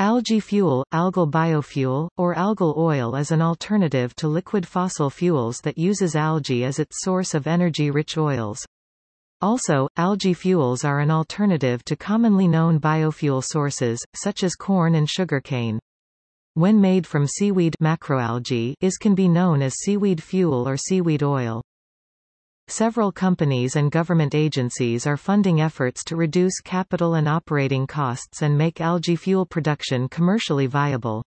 Algae fuel, algal biofuel, or algal oil is an alternative to liquid fossil fuels that uses algae as its source of energy-rich oils. Also, algae fuels are an alternative to commonly known biofuel sources, such as corn and sugarcane. When made from seaweed macroalgae is can be known as seaweed fuel or seaweed oil. Several companies and government agencies are funding efforts to reduce capital and operating costs and make algae fuel production commercially viable.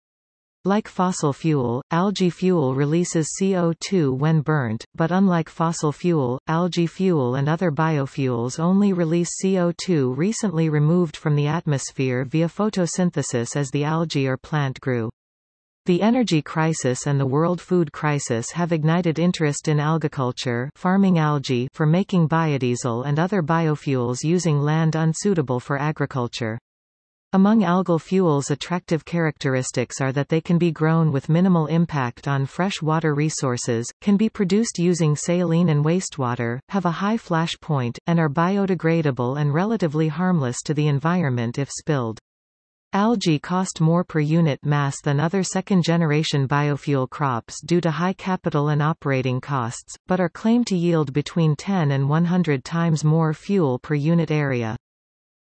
Like fossil fuel, algae fuel releases CO2 when burnt, but unlike fossil fuel, algae fuel and other biofuels only release CO2 recently removed from the atmosphere via photosynthesis as the algae or plant grew. The energy crisis and the world food crisis have ignited interest in algaculture farming algae for making biodiesel and other biofuels using land unsuitable for agriculture. Among algal fuels attractive characteristics are that they can be grown with minimal impact on fresh water resources, can be produced using saline and wastewater, have a high flash point, and are biodegradable and relatively harmless to the environment if spilled. Algae cost more per unit mass than other second-generation biofuel crops due to high capital and operating costs, but are claimed to yield between 10 and 100 times more fuel per unit area.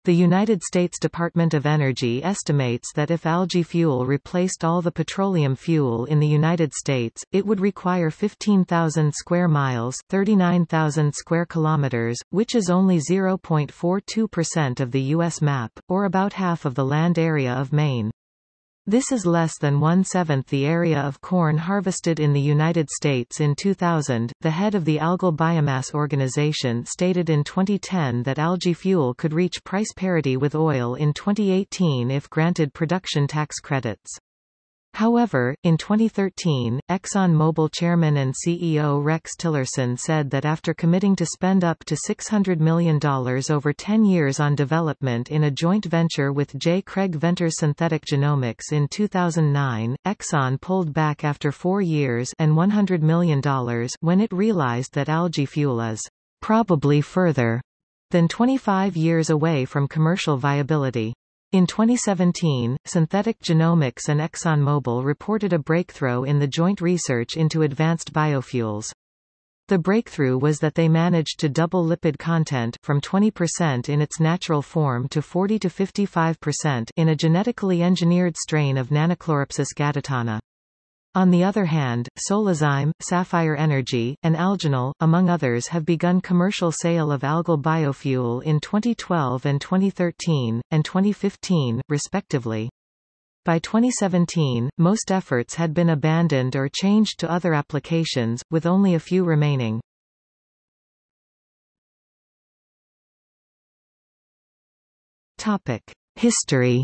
The United States Department of Energy estimates that if algae fuel replaced all the petroleum fuel in the United States, it would require 15,000 square miles 39,000 square kilometers, which is only 0.42% of the U.S. map, or about half of the land area of Maine. This is less than one-seventh the area of corn harvested in the United States in 2000. The head of the Algal Biomass Organization stated in 2010 that algae fuel could reach price parity with oil in 2018 if granted production tax credits. However, in 2013, ExxonMobil chairman and CEO Rex Tillerson said that after committing to spend up to $600 million over 10 years on development in a joint venture with J. Craig Venter's Synthetic Genomics in 2009, Exxon pulled back after four years and $100 million when it realized that algae fuel is probably further than 25 years away from commercial viability. In 2017, Synthetic Genomics and ExxonMobil reported a breakthrough in the joint research into advanced biofuels. The breakthrough was that they managed to double lipid content from 20% in its natural form to 40 to 55% in a genetically engineered strain of Nannochloropsis gaditana. On the other hand, Solazyme, Sapphire Energy, and Algenol, among others have begun commercial sale of algal biofuel in 2012 and 2013, and 2015, respectively. By 2017, most efforts had been abandoned or changed to other applications, with only a few remaining. History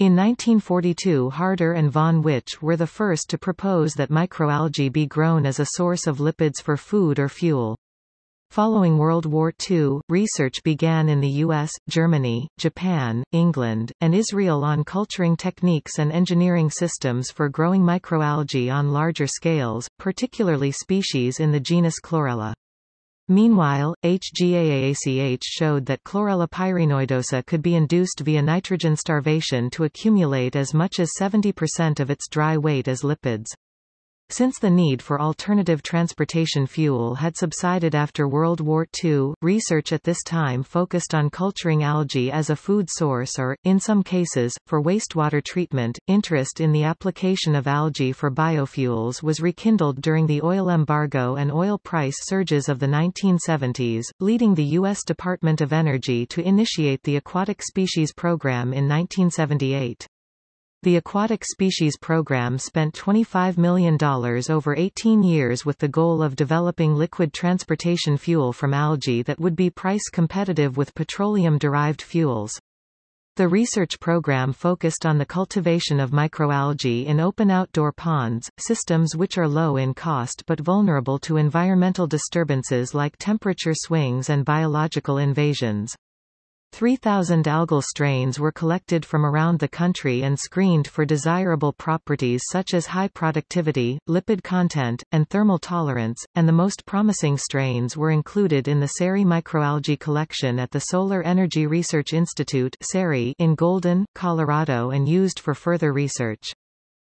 In 1942 Harder and von Witsch were the first to propose that microalgae be grown as a source of lipids for food or fuel. Following World War II, research began in the US, Germany, Japan, England, and Israel on culturing techniques and engineering systems for growing microalgae on larger scales, particularly species in the genus Chlorella. Meanwhile, HGAACH showed that chlorella pyrenoidosa could be induced via nitrogen starvation to accumulate as much as 70% of its dry weight as lipids. Since the need for alternative transportation fuel had subsided after World War II, research at this time focused on culturing algae as a food source or, in some cases, for wastewater treatment. Interest in the application of algae for biofuels was rekindled during the oil embargo and oil price surges of the 1970s, leading the U.S. Department of Energy to initiate the Aquatic Species Program in 1978. The Aquatic Species Program spent $25 million over 18 years with the goal of developing liquid transportation fuel from algae that would be price competitive with petroleum-derived fuels. The research program focused on the cultivation of microalgae in open outdoor ponds, systems which are low in cost but vulnerable to environmental disturbances like temperature swings and biological invasions. 3,000 algal strains were collected from around the country and screened for desirable properties such as high productivity, lipid content, and thermal tolerance, and the most promising strains were included in the SERI microalgae collection at the Solar Energy Research Institute in Golden, Colorado and used for further research.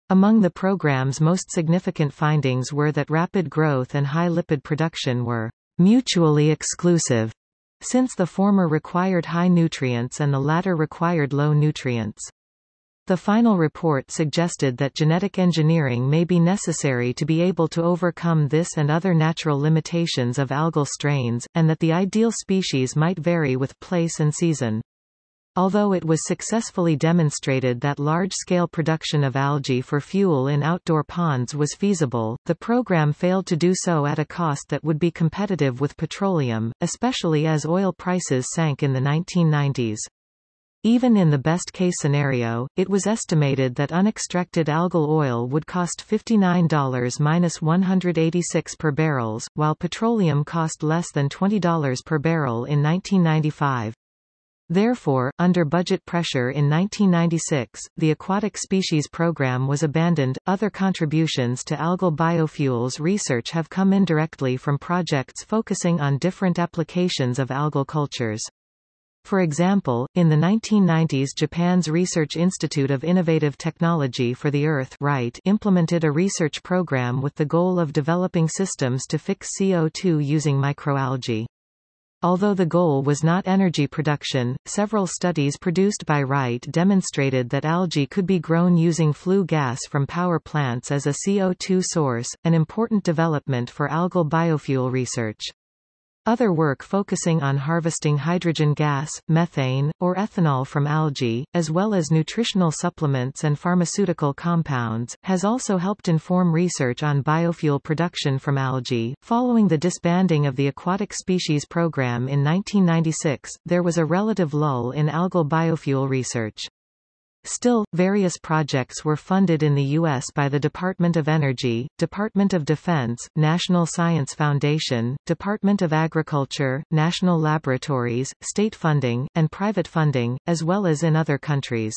Among the program's most significant findings were that rapid growth and high lipid production were mutually exclusive since the former required high nutrients and the latter required low nutrients. The final report suggested that genetic engineering may be necessary to be able to overcome this and other natural limitations of algal strains, and that the ideal species might vary with place and season. Although it was successfully demonstrated that large-scale production of algae for fuel in outdoor ponds was feasible, the program failed to do so at a cost that would be competitive with petroleum, especially as oil prices sank in the 1990s. Even in the best-case scenario, it was estimated that unextracted algal oil would cost $59-186 per barrels, while petroleum cost less than $20 per barrel in 1995. Therefore, under budget pressure in 1996, the aquatic species program was abandoned. Other contributions to algal biofuels research have come indirectly from projects focusing on different applications of algal cultures. For example, in the 1990s Japan's Research Institute of Innovative Technology for the Earth RITE implemented a research program with the goal of developing systems to fix CO2 using microalgae. Although the goal was not energy production, several studies produced by RITE demonstrated that algae could be grown using flue gas from power plants as a CO2 source, an important development for algal biofuel research. Other work focusing on harvesting hydrogen gas, methane, or ethanol from algae, as well as nutritional supplements and pharmaceutical compounds, has also helped inform research on biofuel production from algae. Following the disbanding of the aquatic species program in 1996, there was a relative lull in algal biofuel research. Still, various projects were funded in the U.S. by the Department of Energy, Department of Defense, National Science Foundation, Department of Agriculture, national laboratories, state funding, and private funding, as well as in other countries.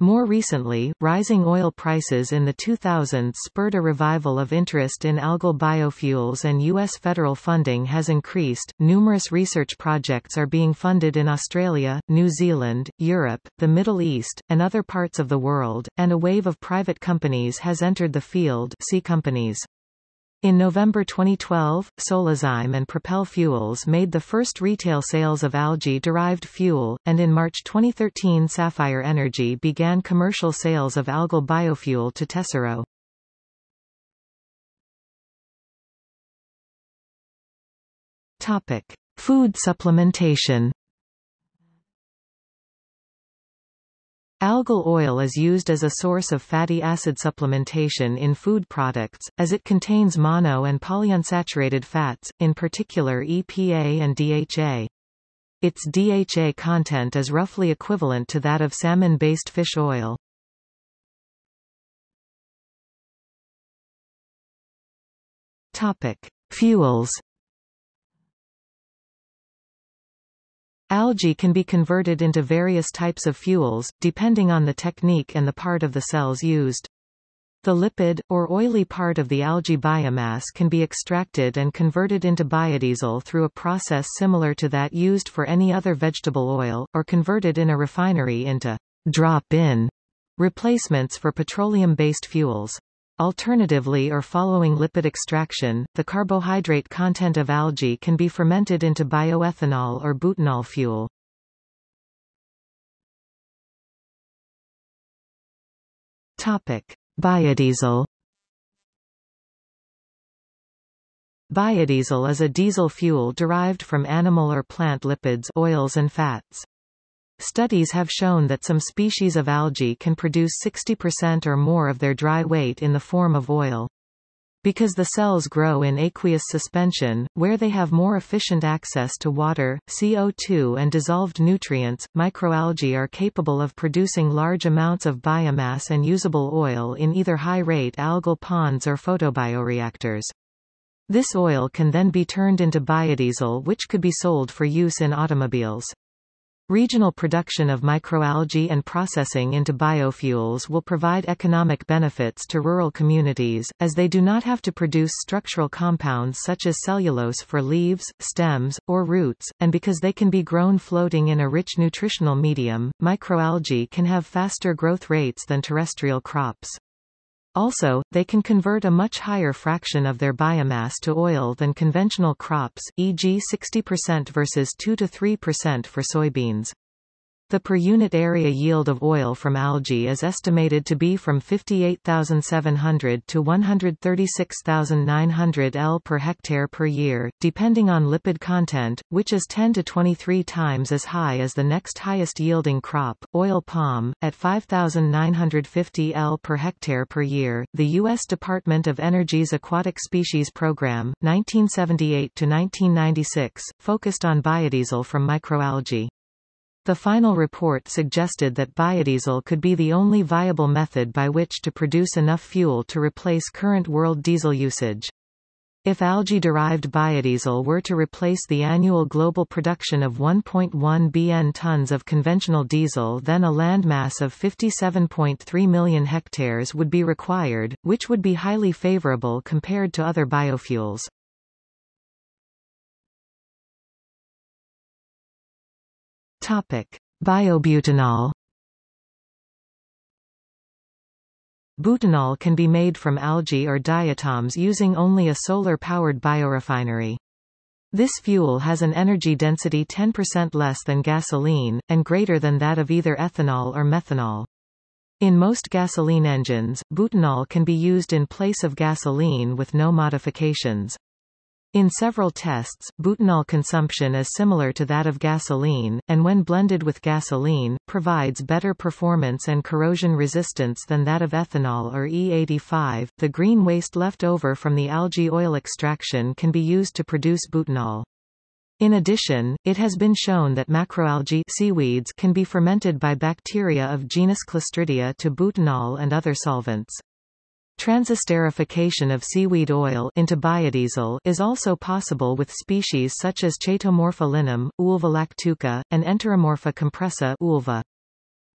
More recently, rising oil prices in the 2000s spurred a revival of interest in algal biofuels and U.S. federal funding has increased. Numerous research projects are being funded in Australia, New Zealand, Europe, the Middle East, and other parts of the world, and a wave of private companies has entered the field see companies. In November 2012, Solazyme and Propel Fuels made the first retail sales of algae-derived fuel, and in March 2013 Sapphire Energy began commercial sales of algal biofuel to Tesoro. Topic: Food supplementation. Algal oil is used as a source of fatty acid supplementation in food products, as it contains mono and polyunsaturated fats, in particular EPA and DHA. Its DHA content is roughly equivalent to that of salmon-based fish oil. Topic: Fuels Algae can be converted into various types of fuels, depending on the technique and the part of the cells used. The lipid, or oily part of the algae biomass can be extracted and converted into biodiesel through a process similar to that used for any other vegetable oil, or converted in a refinery into drop-in replacements for petroleum-based fuels. Alternatively or following lipid extraction, the carbohydrate content of algae can be fermented into bioethanol or butanol fuel. Topic: Biodiesel. Biodiesel is a diesel fuel derived from animal or plant lipids, oils and fats. Studies have shown that some species of algae can produce 60% or more of their dry weight in the form of oil. Because the cells grow in aqueous suspension, where they have more efficient access to water, CO2 and dissolved nutrients, microalgae are capable of producing large amounts of biomass and usable oil in either high-rate algal ponds or photobioreactors. This oil can then be turned into biodiesel which could be sold for use in automobiles. Regional production of microalgae and processing into biofuels will provide economic benefits to rural communities, as they do not have to produce structural compounds such as cellulose for leaves, stems, or roots, and because they can be grown floating in a rich nutritional medium, microalgae can have faster growth rates than terrestrial crops. Also, they can convert a much higher fraction of their biomass to oil than conventional crops, e.g. 60% versus 2-3% for soybeans. The per unit area yield of oil from algae is estimated to be from 58,700 to 136,900 L per hectare per year, depending on lipid content, which is 10 to 23 times as high as the next highest yielding crop, oil palm, at 5,950 L per hectare per year. The U.S. Department of Energy's Aquatic Species Program, 1978 to 1996, focused on biodiesel from microalgae. The final report suggested that biodiesel could be the only viable method by which to produce enough fuel to replace current world diesel usage. If algae-derived biodiesel were to replace the annual global production of 1.1 bn tons of conventional diesel then a landmass of 57.3 million hectares would be required, which would be highly favorable compared to other biofuels. Topic: Biobutanol. Butanol can be made from algae or diatoms using only a solar-powered biorefinery. This fuel has an energy density 10% less than gasoline, and greater than that of either ethanol or methanol. In most gasoline engines, butanol can be used in place of gasoline with no modifications. In several tests, butanol consumption is similar to that of gasoline, and when blended with gasoline, provides better performance and corrosion resistance than that of ethanol or E85. The green waste left over from the algae oil extraction can be used to produce butanol. In addition, it has been shown that macroalgae seaweeds can be fermented by bacteria of genus Clostridia to butanol and other solvents. Transesterification of seaweed oil into biodiesel is also possible with species such as Chaetomorpha linum, Ulva lactuca, and Enteromorpha compressa Ulva.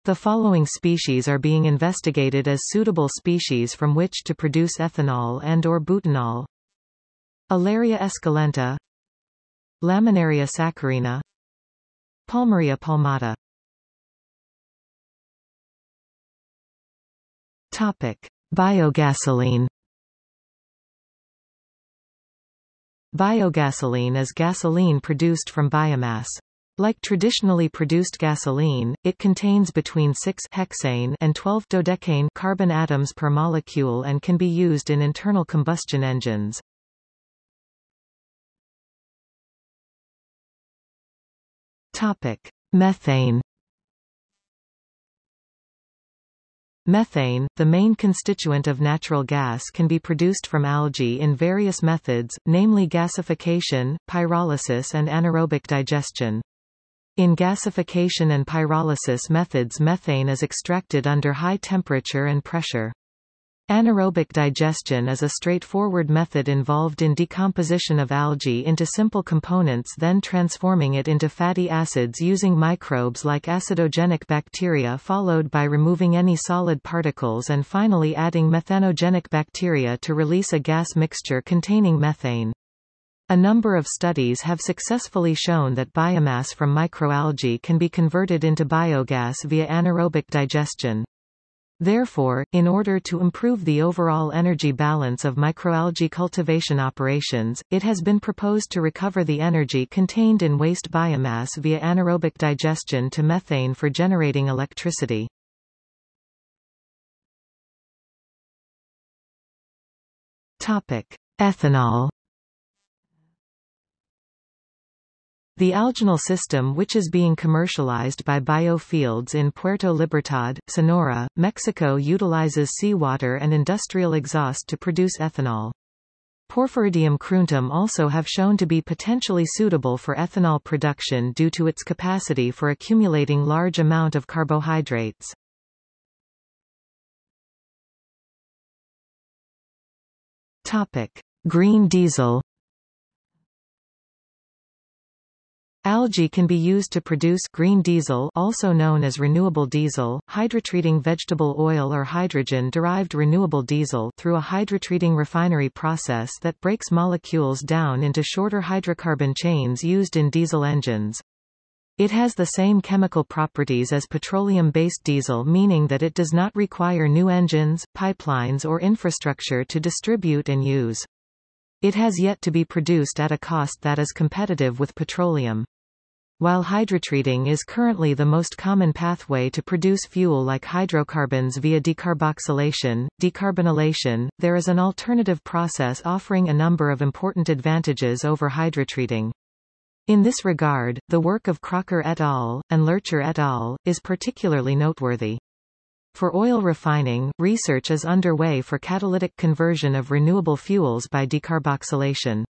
The following species are being investigated as suitable species from which to produce ethanol and or butanol. Alaria esculenta Laminaria saccharina Palmaria palmata Topic. Biogasoline Biogasoline is gasoline produced from biomass. Like traditionally produced gasoline, it contains between 6 hexane and 12 dodecane carbon atoms per molecule and can be used in internal combustion engines. Topic: Methane Methane, the main constituent of natural gas can be produced from algae in various methods, namely gasification, pyrolysis and anaerobic digestion. In gasification and pyrolysis methods methane is extracted under high temperature and pressure. Anaerobic digestion is a straightforward method involved in decomposition of algae into simple components then transforming it into fatty acids using microbes like acidogenic bacteria followed by removing any solid particles and finally adding methanogenic bacteria to release a gas mixture containing methane. A number of studies have successfully shown that biomass from microalgae can be converted into biogas via anaerobic digestion. Therefore, in order to improve the overall energy balance of microalgae cultivation operations, it has been proposed to recover the energy contained in waste biomass via anaerobic digestion to methane for generating electricity. Topic: Ethanol The algenol system which is being commercialized by biofields in Puerto Libertad, Sonora, Mexico utilizes seawater and industrial exhaust to produce ethanol. Porphyridium cruentum also have shown to be potentially suitable for ethanol production due to its capacity for accumulating large amount of carbohydrates. Topic: Green diesel Algae can be used to produce green diesel also known as renewable diesel, hydrotreating vegetable oil or hydrogen-derived renewable diesel through a hydrotreating refinery process that breaks molecules down into shorter hydrocarbon chains used in diesel engines. It has the same chemical properties as petroleum-based diesel meaning that it does not require new engines, pipelines or infrastructure to distribute and use. It has yet to be produced at a cost that is competitive with petroleum. While hydrotreating is currently the most common pathway to produce fuel like hydrocarbons via decarboxylation, decarbonylation, there is an alternative process offering a number of important advantages over hydrotreating. In this regard, the work of Crocker et al. and Lercher et al. is particularly noteworthy. For oil refining, research is underway for catalytic conversion of renewable fuels by decarboxylation.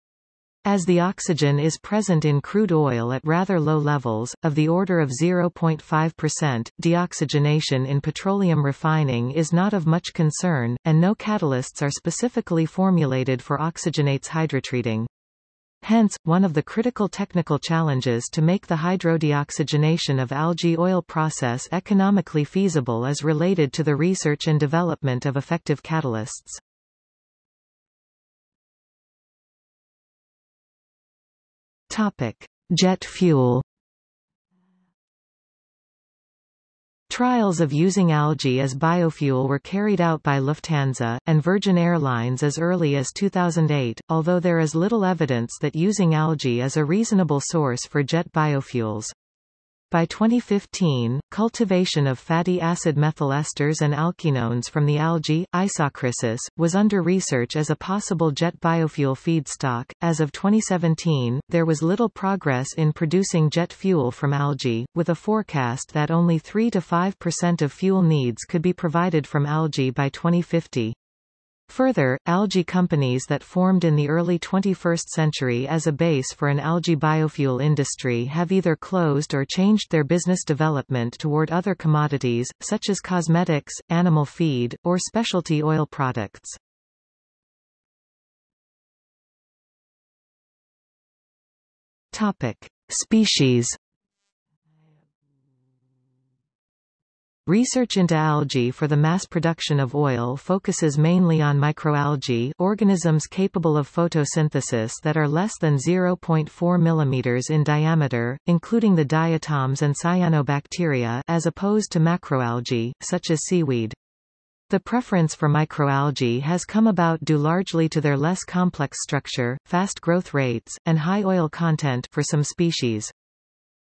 As the oxygen is present in crude oil at rather low levels, of the order of 0.5%, deoxygenation in petroleum refining is not of much concern, and no catalysts are specifically formulated for oxygenates hydrotreating. Hence, one of the critical technical challenges to make the hydrodeoxygenation of algae oil process economically feasible is related to the research and development of effective catalysts. Topic: Jet fuel. Trials of using algae as biofuel were carried out by Lufthansa, and Virgin Airlines as early as 2008, although there is little evidence that using algae is a reasonable source for jet biofuels. By 2015, cultivation of fatty acid methyl esters and alkenones from the algae, Isochrysis, was under research as a possible jet biofuel feedstock. As of 2017, there was little progress in producing jet fuel from algae, with a forecast that only 3 to 5% of fuel needs could be provided from algae by 2050. Further, algae companies that formed in the early 21st century as a base for an algae biofuel industry have either closed or changed their business development toward other commodities, such as cosmetics, animal feed, or specialty oil products. Topic. Species Research into algae for the mass production of oil focuses mainly on microalgae organisms capable of photosynthesis that are less than 0.4 mm in diameter, including the diatoms and cyanobacteria as opposed to macroalgae, such as seaweed. The preference for microalgae has come about due largely to their less complex structure, fast growth rates, and high oil content for some species.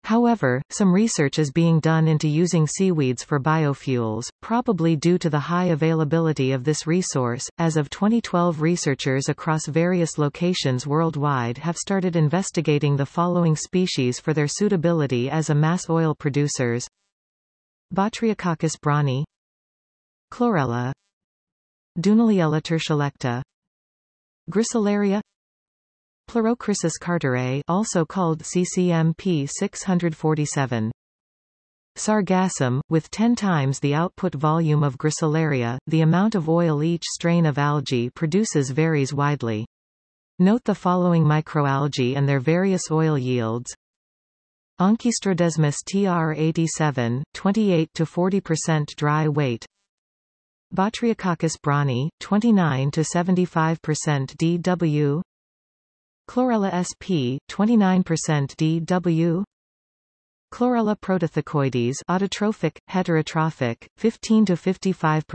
However, some research is being done into using seaweeds for biofuels, probably due to the high availability of this resource. As of 2012 researchers across various locations worldwide have started investigating the following species for their suitability as a mass oil producers. Botryococcus braunii Chlorella Dunaliella tertiolecta Gracilaria Pleurochrysis carterae also called CCMP 647. Sargassum, with 10 times the output volume of Gracilaria, the amount of oil each strain of algae produces varies widely. Note the following microalgae and their various oil yields. Ankistrodesmus tr87, 28 to 40% dry weight. Botryococcus braunii, 29 to 75% DW. Chlorella sp. 29% DW Chlorella protothecoides autotrophic, heterotrophic, 15 to 55%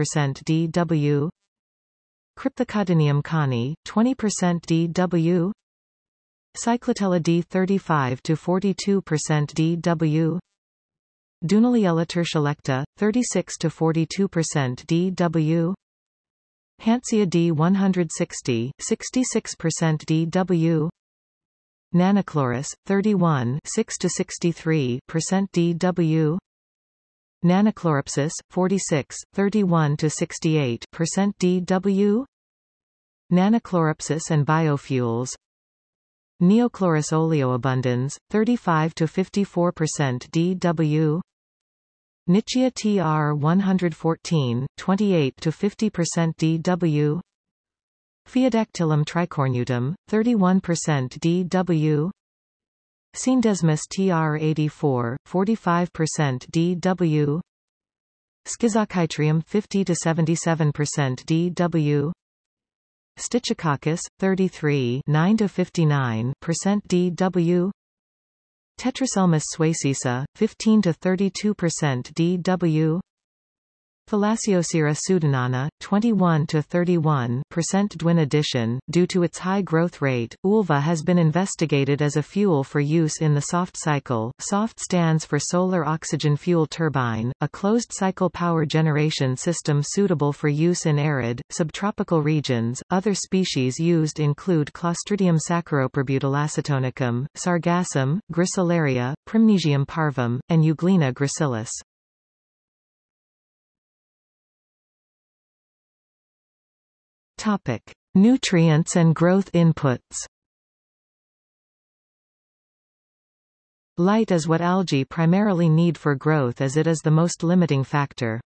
DW Crypthecodinium cohnii, 20% DW Cyclotella D 35 to 42% DW Dunaliella tertiolecta, 36 to 42% DW Hantzschia D160, 66% DW Nannochloris, 31 6 to 63% DW Nannochloropsis, 46, 31 to 68% DW Nannochloropsis and biofuels. Neochloris oleoabundans, 35 to 54% DW Nitzschia TR 114, 28 to 50% DW. Phaeodactylum tricornutum, 31% DW. Scenedesmus TR84, 45% DW Schizochytrium 50 to 77% DW Stichococcus 33 9 to 59% DW Tetraselmis suecica 15 to 32% DW Thalassiosira pseudonana, 21 to 31 percent Dwin addition. Due to its high growth rate, ULVA has been investigated as a fuel for use in the SOFT cycle. SOFT stands for Solar Oxygen Fuel Turbine, a closed-cycle power generation system suitable for use in arid, subtropical regions. Other species used include Clostridium saccharoperbutylacetonicum, Sargassum, Gracilaria, Prymnesium parvum, and Euglena gracilis. Topic: Nutrients and growth inputs. Light is what algae primarily need for growth as it is the most limiting factor.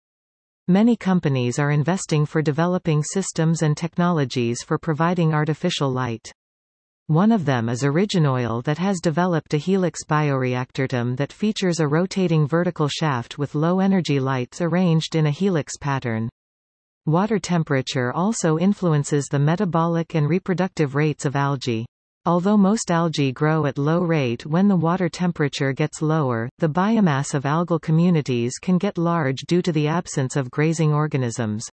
Many companies are investing for developing systems and technologies for providing artificial light. One of them is Originoil that has developed a helix bioreactortum that features a rotating vertical shaft with low-energy lights arranged in a helix pattern. Water temperature also influences the metabolic and reproductive rates of algae. Although most algae grow at low rate when the water temperature gets lower, the biomass of algal communities can get large due to the absence of grazing organisms.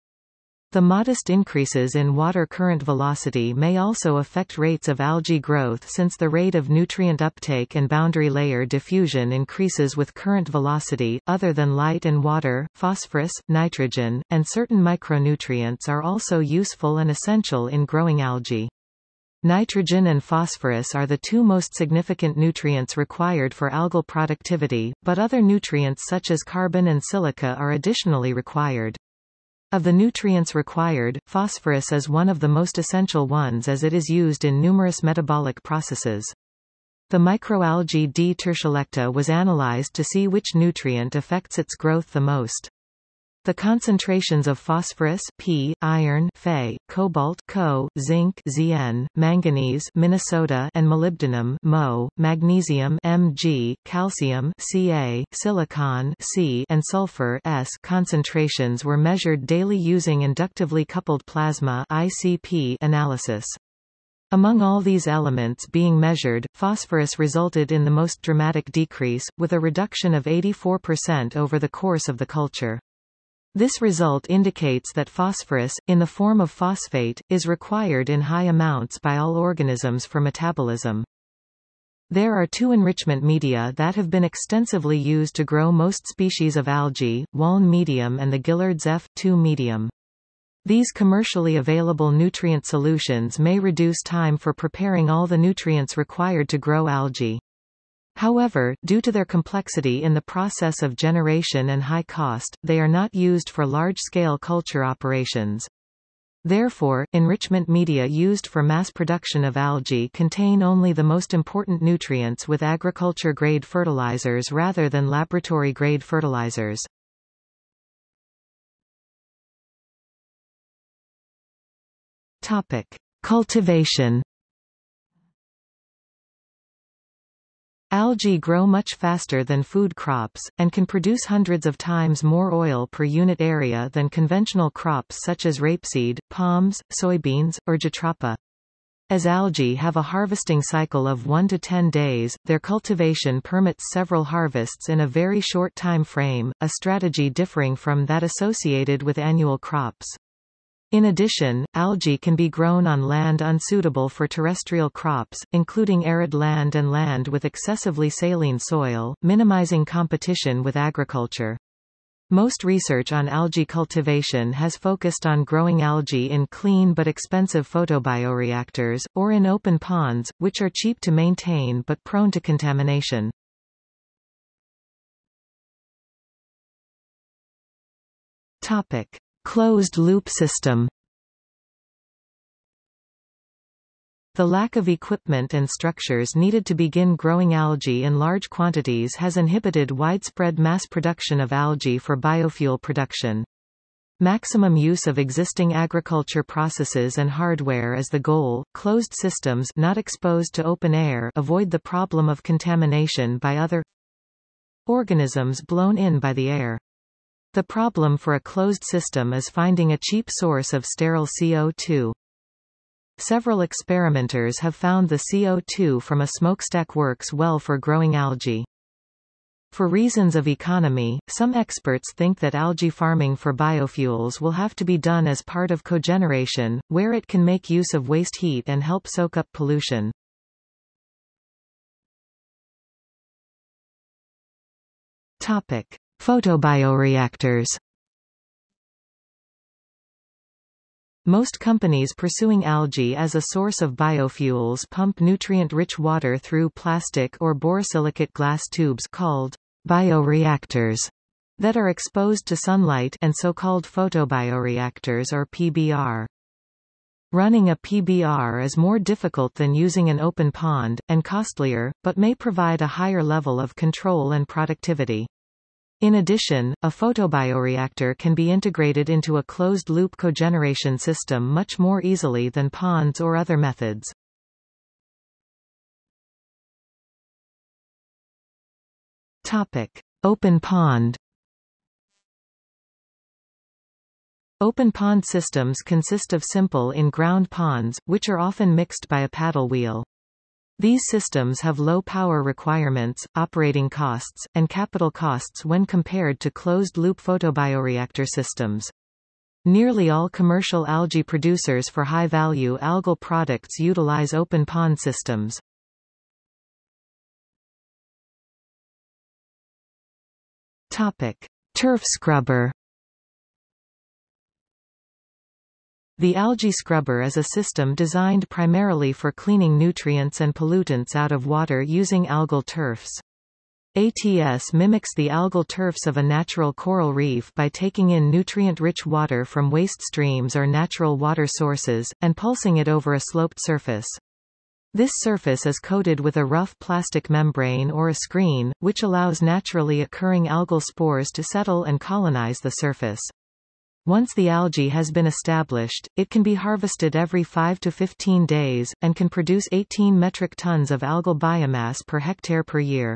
The modest increases in water current velocity may also affect rates of algae growth since the rate of nutrient uptake and boundary layer diffusion increases with current velocity. Other than light and water, phosphorus, nitrogen, and certain micronutrients are also useful and essential in growing algae. Nitrogen and phosphorus are the two most significant nutrients required for algal productivity, but other nutrients such as carbon and silica are additionally required. Of the nutrients required, phosphorus is one of the most essential ones as it is used in numerous metabolic processes. The microalgae D. tertiolecta was analyzed to see which nutrient affects its growth the most. The concentrations of phosphorus P, iron Fe, cobalt Co, zinc Zn, manganese Minnesota and molybdenum Mo, magnesium Mg, calcium Ca, silicon C, and sulfur S concentrations were measured daily using inductively coupled plasma ICP analysis. Among all these elements being measured, phosphorus resulted in the most dramatic decrease, with a reduction of 84% over the course of the culture. This result indicates that phosphorus, in the form of phosphate, is required in high amounts by all organisms for metabolism. There are two enrichment media that have been extensively used to grow most species of algae, Walne medium and the Guillard's F2 medium. These commercially available nutrient solutions may reduce time for preparing all the nutrients required to grow algae. However, due to their complexity in the process of generation and high cost, they are not used for large-scale culture operations. Therefore, enrichment media used for mass production of algae contain only the most important nutrients with agriculture-grade fertilizers rather than laboratory-grade fertilizers. Topic. Cultivation Algae grow much faster than food crops, and can produce hundreds of times more oil per unit area than conventional crops such as rapeseed, palms, soybeans, or jatropha. As algae have a harvesting cycle of 1 to 10 days, their cultivation permits several harvests in a very short time frame, a strategy differing from that associated with annual crops. In addition, algae can be grown on land unsuitable for terrestrial crops, including arid land and land with excessively saline soil, minimizing competition with agriculture. Most research on algae cultivation has focused on growing algae in clean but expensive photobioreactors, or in open ponds, which are cheap to maintain but prone to contamination. Topic. Closed-loop system The lack of equipment and structures needed to begin growing algae in large quantities has inhibited widespread mass production of algae for biofuel production. Maximum use of existing agriculture processes and hardware is the goal. Closed systems not exposed to open air avoid the problem of contamination by other organisms blown in by the air. The problem for a closed system is finding a cheap source of sterile CO2. Several experimenters have found the CO2 from a smokestack works well for growing algae. For reasons of economy, some experts think that algae farming for biofuels will have to be done as part of cogeneration, where it can make use of waste heat and help soak up pollution. Topic: Photobioreactors. Most companies pursuing algae as a source of biofuels pump nutrient-rich water through plastic or borosilicate glass tubes called bioreactors that are exposed to sunlight and so-called photobioreactors or PBR. Running a PBR is more difficult than using an open pond, and costlier, but may provide a higher level of control and productivity. In addition, a photobioreactor can be integrated into a closed-loop cogeneration system much more easily than ponds or other methods. Topic: Open pond. Open pond systems consist of simple in-ground ponds, which are often mixed by a paddle wheel. These systems have low power requirements, operating costs, and capital costs when compared to closed-loop photobioreactor systems. Nearly all commercial algae producers for high-value algal products utilize open pond systems. Topic: Turf scrubber. The algae scrubber is a system designed primarily for cleaning nutrients and pollutants out of water using algal turfs. ATS mimics the algal turfs of a natural coral reef by taking in nutrient-rich water from waste streams or natural water sources, and pulsing it over a sloped surface. This surface is coated with a rough plastic membrane or a screen, which allows naturally occurring algal spores to settle and colonize the surface. Once the algae has been established, it can be harvested every 5 to 15 days, and can produce 18 metric tons of algal biomass per hectare per year.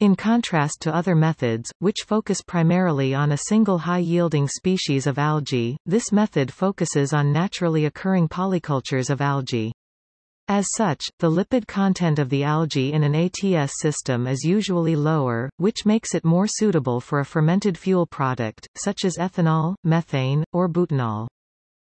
In contrast to other methods, which focus primarily on a single high-yielding species of algae, this method focuses on naturally occurring polycultures of algae. As such, the lipid content of the algae in an ATS system is usually lower, which makes it more suitable for a fermented fuel product, such as ethanol, methane, or butanol.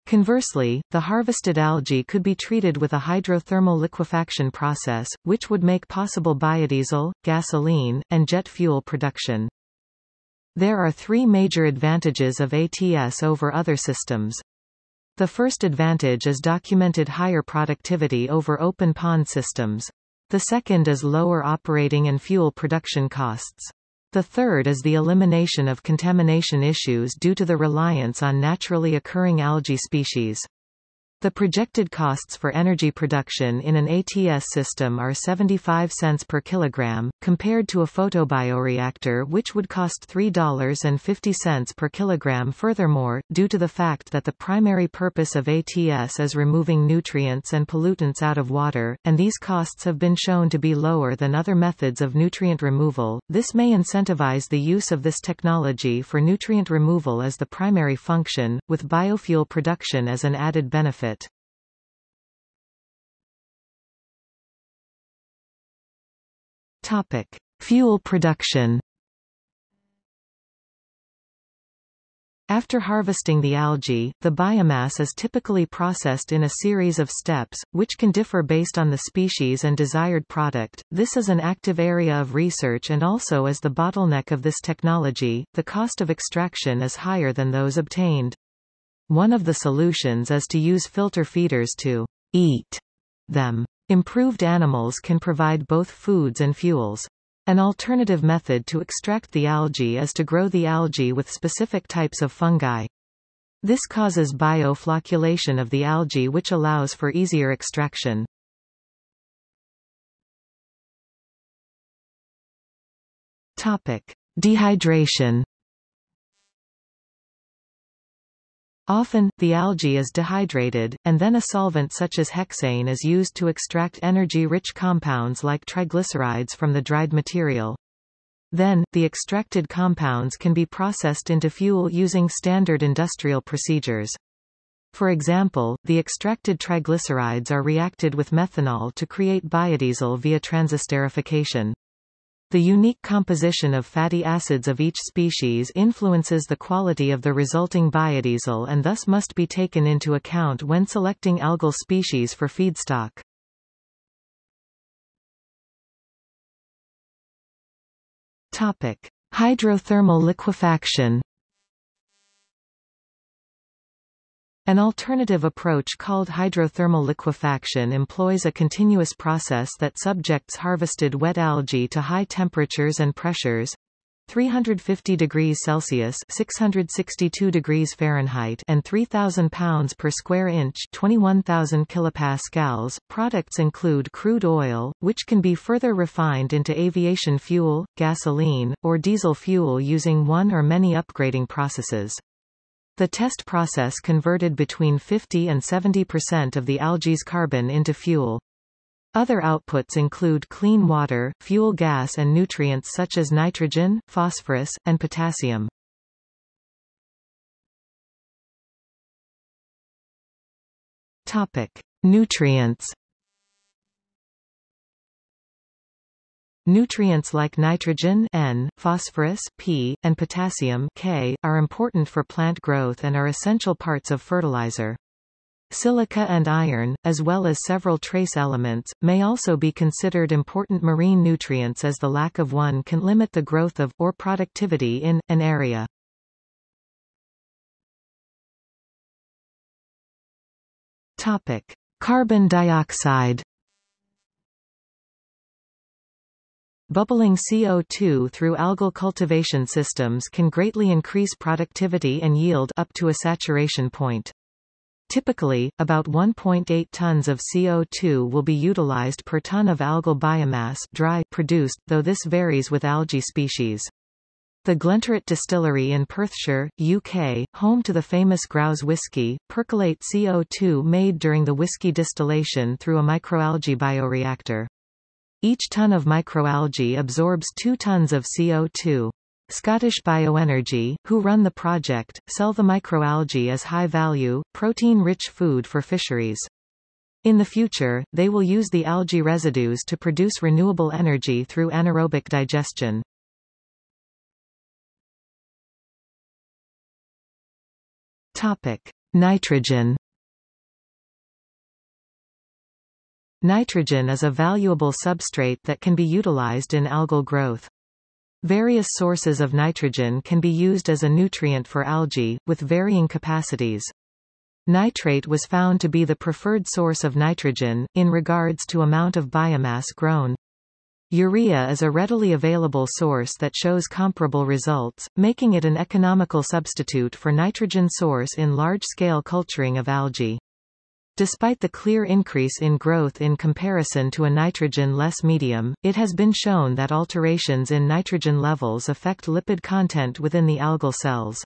Conversely, the harvested algae could be treated with a hydrothermal liquefaction process, which would make possible biodiesel, gasoline, and jet fuel production. There are three major advantages of ATS over other systems. The first advantage is documented higher productivity over open pond systems. The second is lower operating and fuel production costs. The third is the elimination of contamination issues due to the reliance on naturally occurring algae species. The projected costs for energy production in an ATS system are 75 cents per kilogram, compared to a photobioreactor which would cost $3.50 per kilogram furthermore, due to the fact that the primary purpose of ATS is removing nutrients and pollutants out of water, and these costs have been shown to be lower than other methods of nutrient removal, this may incentivize the use of this technology for nutrient removal as the primary function, with biofuel production as an added benefit. Topic: Fuel production. After harvesting the algae, the biomass is typically processed in a series of steps, which can differ based on the species and desired product. This is an active area of research and also is the bottleneck of this technology. The cost of extraction is higher than those obtained. One of the solutions is to use filter feeders to eat them. Improved animals can provide both foods and fuels. An alternative method to extract the algae is to grow the algae with specific types of fungi. This causes bioflocculation of the algae which allows for easier extraction. Topic: Dehydration Often, the algae is dehydrated, and then a solvent such as hexane is used to extract energy-rich compounds like triglycerides from the dried material. Then, the extracted compounds can be processed into fuel using standard industrial procedures. For example, the extracted triglycerides are reacted with methanol to create biodiesel via transesterification. The unique composition of fatty acids of each species influences the quality of the resulting biodiesel and thus must be taken into account when selecting algal species for feedstock. Topic: Hydrothermal liquefaction. An alternative approach called hydrothermal liquefaction employs a continuous process that subjects harvested wet algae to high temperatures and pressures 350 degrees Celsius 662 degrees Fahrenheit and 3000 pounds per square inch 21000 kilopascals products include crude oil which can be further refined into aviation fuel gasoline or diesel fuel using one or many upgrading processes the test process converted between 50 and 70% of the algae's carbon into fuel. Other outputs include clean water, fuel gas and nutrients such as nitrogen, phosphorus, and potassium. Topic: Nutrients Nutrients like nitrogen N, phosphorus P, and potassium K, are important for plant growth and are essential parts of fertilizer. Silica and iron, as well as several trace elements, may also be considered important marine nutrients as the lack of one can limit the growth of, or productivity in, an area. Topic. Carbon dioxide Bubbling CO2 through algal cultivation systems can greatly increase productivity and yield up to a saturation point. Typically, about 1.8 tons of CO2 will be utilized per ton of algal biomass dry produced, though this varies with algae species. The Glenturret Distillery in Perthshire, UK, home to the famous Grouse whisky, percolate CO2 made during the whisky distillation through a microalgae bioreactor. Each ton of microalgae absorbs 2 tons of CO2. Scottish Bioenergy, who run the project, sell the microalgae as high-value, protein-rich food for fisheries. In the future, they will use the algae residues to produce renewable energy through anaerobic digestion. Topic: Nitrogen Nitrogen is a valuable substrate that can be utilized in algal growth. Various sources of nitrogen can be used as a nutrient for algae, with varying capacities. Nitrate was found to be the preferred source of nitrogen, in regards to amount of biomass grown. Urea is a readily available source that shows comparable results, making it an economical substitute for nitrogen source in large-scale culturing of algae. Despite the clear increase in growth in comparison to a nitrogen-less medium, it has been shown that alterations in nitrogen levels affect lipid content within the algal cells.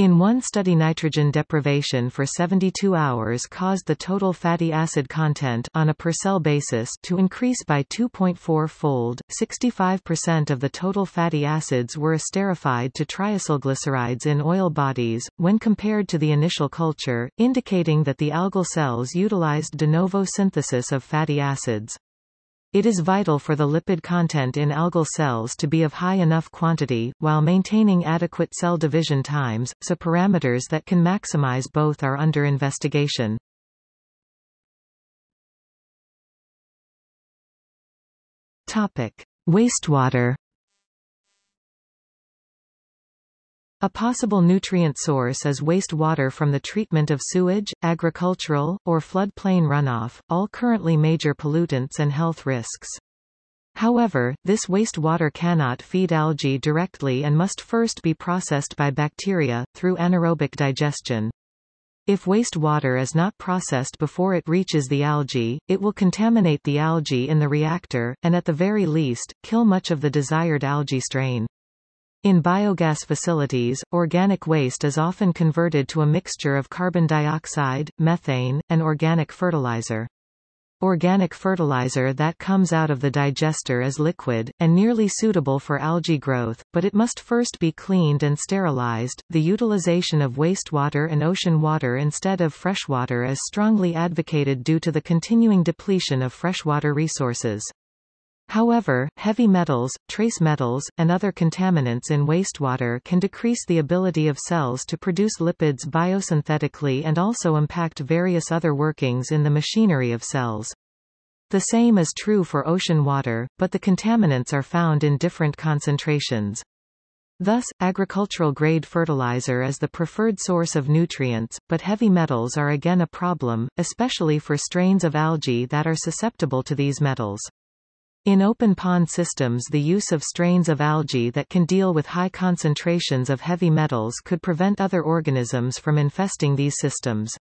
In one study nitrogen deprivation for 72 hours caused the total fatty acid content on a per cell basis to increase by 2.4-fold. 65% of the total fatty acids were esterified to triacylglycerides in oil bodies, when compared to the initial culture, indicating that the algal cells utilized de novo synthesis of fatty acids. It is vital for the lipid content in algal cells to be of high enough quantity, while maintaining adequate cell division times, so parameters that can maximize both are under investigation. Topic. Wastewater A possible nutrient source is wastewater from the treatment of sewage, agricultural, or floodplain runoff, all currently major pollutants and health risks. However, this wastewater cannot feed algae directly and must first be processed by bacteria, through anaerobic digestion. If wastewater is not processed before it reaches the algae, it will contaminate the algae in the reactor, and at the very least, kill much of the desired algae strain. In biogas facilities, organic waste is often converted to a mixture of carbon dioxide, methane, and organic fertilizer. Organic fertilizer that comes out of the digester is liquid, and nearly suitable for algae growth, but it must first be cleaned and sterilized. The utilization of wastewater and ocean water instead of freshwater is strongly advocated due to the continuing depletion of freshwater resources. However, heavy metals, trace metals, and other contaminants in wastewater can decrease the ability of cells to produce lipids biosynthetically and also impact various other workings in the machinery of cells. The same is true for ocean water, but the contaminants are found in different concentrations. Thus, agricultural-grade fertilizer is the preferred source of nutrients, but heavy metals are again a problem, especially for strains of algae that are susceptible to these metals. In open pond systems the use of strains of algae that can deal with high concentrations of heavy metals could prevent other organisms from infesting these systems.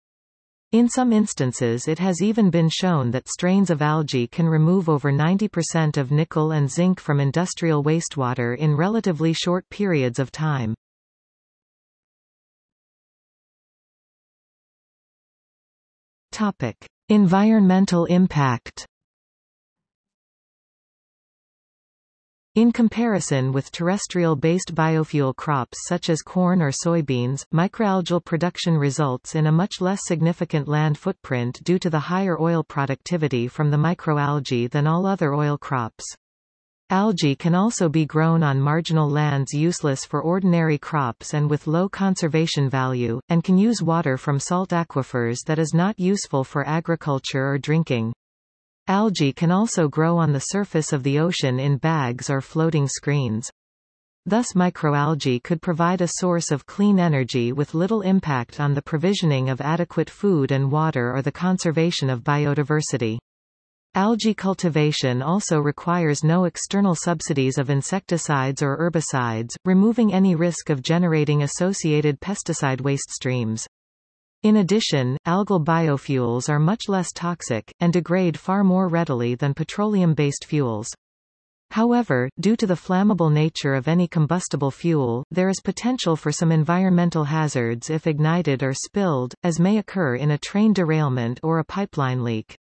In some instances it has even been shown that strains of algae can remove over 90% of nickel and zinc from industrial wastewater in relatively short periods of time. Topic. Environmental impact In comparison with terrestrial-based biofuel crops such as corn or soybeans, microalgal production results in a much less significant land footprint due to the higher oil productivity from the microalgae than all other oil crops. Algae can also be grown on marginal lands useless for ordinary crops and with low conservation value, and can use water from salt aquifers that is not useful for agriculture or drinking. Algae can also grow on the surface of the ocean in bags or floating screens. Thus microalgae could provide a source of clean energy with little impact on the provisioning of adequate food and water or the conservation of biodiversity. Algae cultivation also requires no external subsidies of insecticides or herbicides, removing any risk of generating associated pesticide waste streams. In addition, algal biofuels are much less toxic, and degrade far more readily than petroleum-based fuels. However, due to the flammable nature of any combustible fuel, there is potential for some environmental hazards if ignited or spilled, as may occur in a train derailment or a pipeline leak.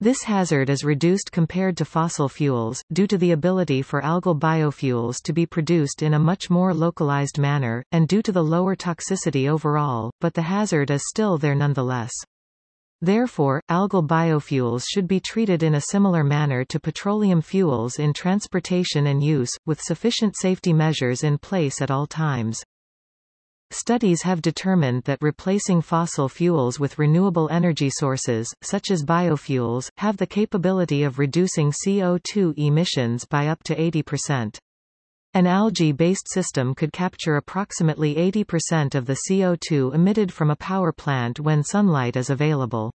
This hazard is reduced compared to fossil fuels, due to the ability for algal biofuels to be produced in a much more localized manner, and due to the lower toxicity overall, but the hazard is still there nonetheless. Therefore, algal biofuels should be treated in a similar manner to petroleum fuels in transportation and use, with sufficient safety measures in place at all times. Studies have determined that replacing fossil fuels with renewable energy sources, such as biofuels, have the capability of reducing CO2 emissions by up to 80%. An algae-based system could capture approximately 80% of the CO2 emitted from a power plant when sunlight is available.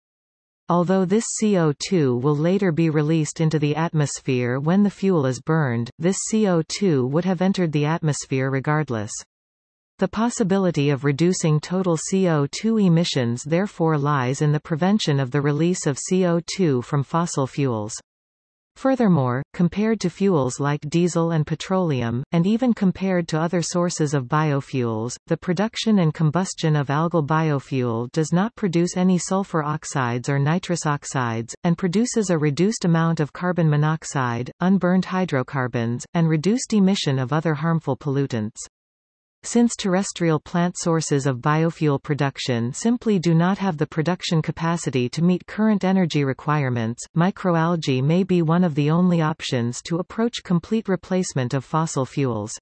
Although this CO2 will later be released into the atmosphere when the fuel is burned, this CO2 would have entered the atmosphere regardless. The possibility of reducing total CO2 emissions therefore lies in the prevention of the release of CO2 from fossil fuels. Furthermore, compared to fuels like diesel and petroleum, and even compared to other sources of biofuels, the production and combustion of algal biofuel does not produce any sulfur oxides or nitrous oxides, and produces a reduced amount of carbon monoxide, unburned hydrocarbons, and reduced emission of other harmful pollutants. Since terrestrial plant sources of biofuel production simply do not have the production capacity to meet current energy requirements, microalgae may be one of the only options to approach complete replacement of fossil fuels.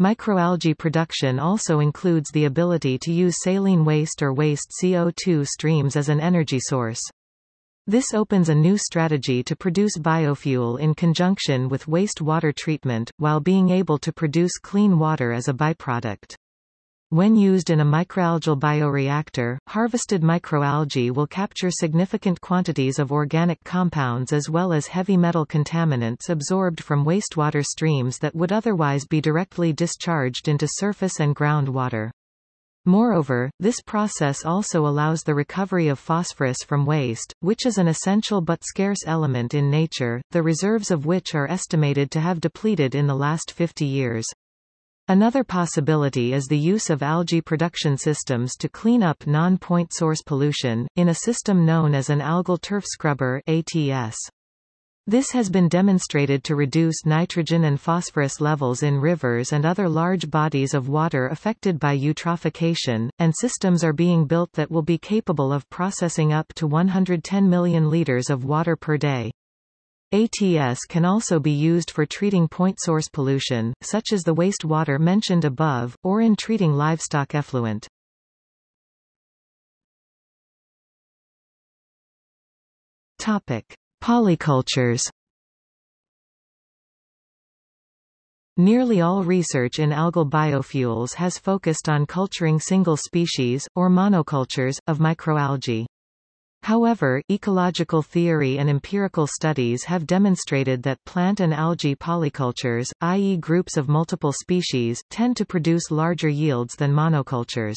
Microalgae production also includes the ability to use saline waste or waste CO2 streams as an energy source. This opens a new strategy to produce biofuel in conjunction with waste water treatment, while being able to produce clean water as a byproduct. When used in a microalgal bioreactor, harvested microalgae will capture significant quantities of organic compounds as well as heavy metal contaminants absorbed from wastewater streams that would otherwise be directly discharged into surface and groundwater. Moreover, this process also allows the recovery of phosphorus from waste, which is an essential but scarce element in nature, the reserves of which are estimated to have depleted in the last 50 years. Another possibility is the use of algae production systems to clean up non-point source pollution, in a system known as an algal turf scrubber ATS. This has been demonstrated to reduce nitrogen and phosphorus levels in rivers and other large bodies of water affected by eutrophication, and systems are being built that will be capable of processing up to 110 million liters of water per day. ATS can also be used for treating point source pollution, such as the wastewater mentioned above, or in treating livestock effluent. Topic. Polycultures Nearly all research in algal biofuels has focused on culturing single species, or monocultures, of microalgae. However, ecological theory and empirical studies have demonstrated that plant and algae polycultures, i.e. groups of multiple species, tend to produce larger yields than monocultures.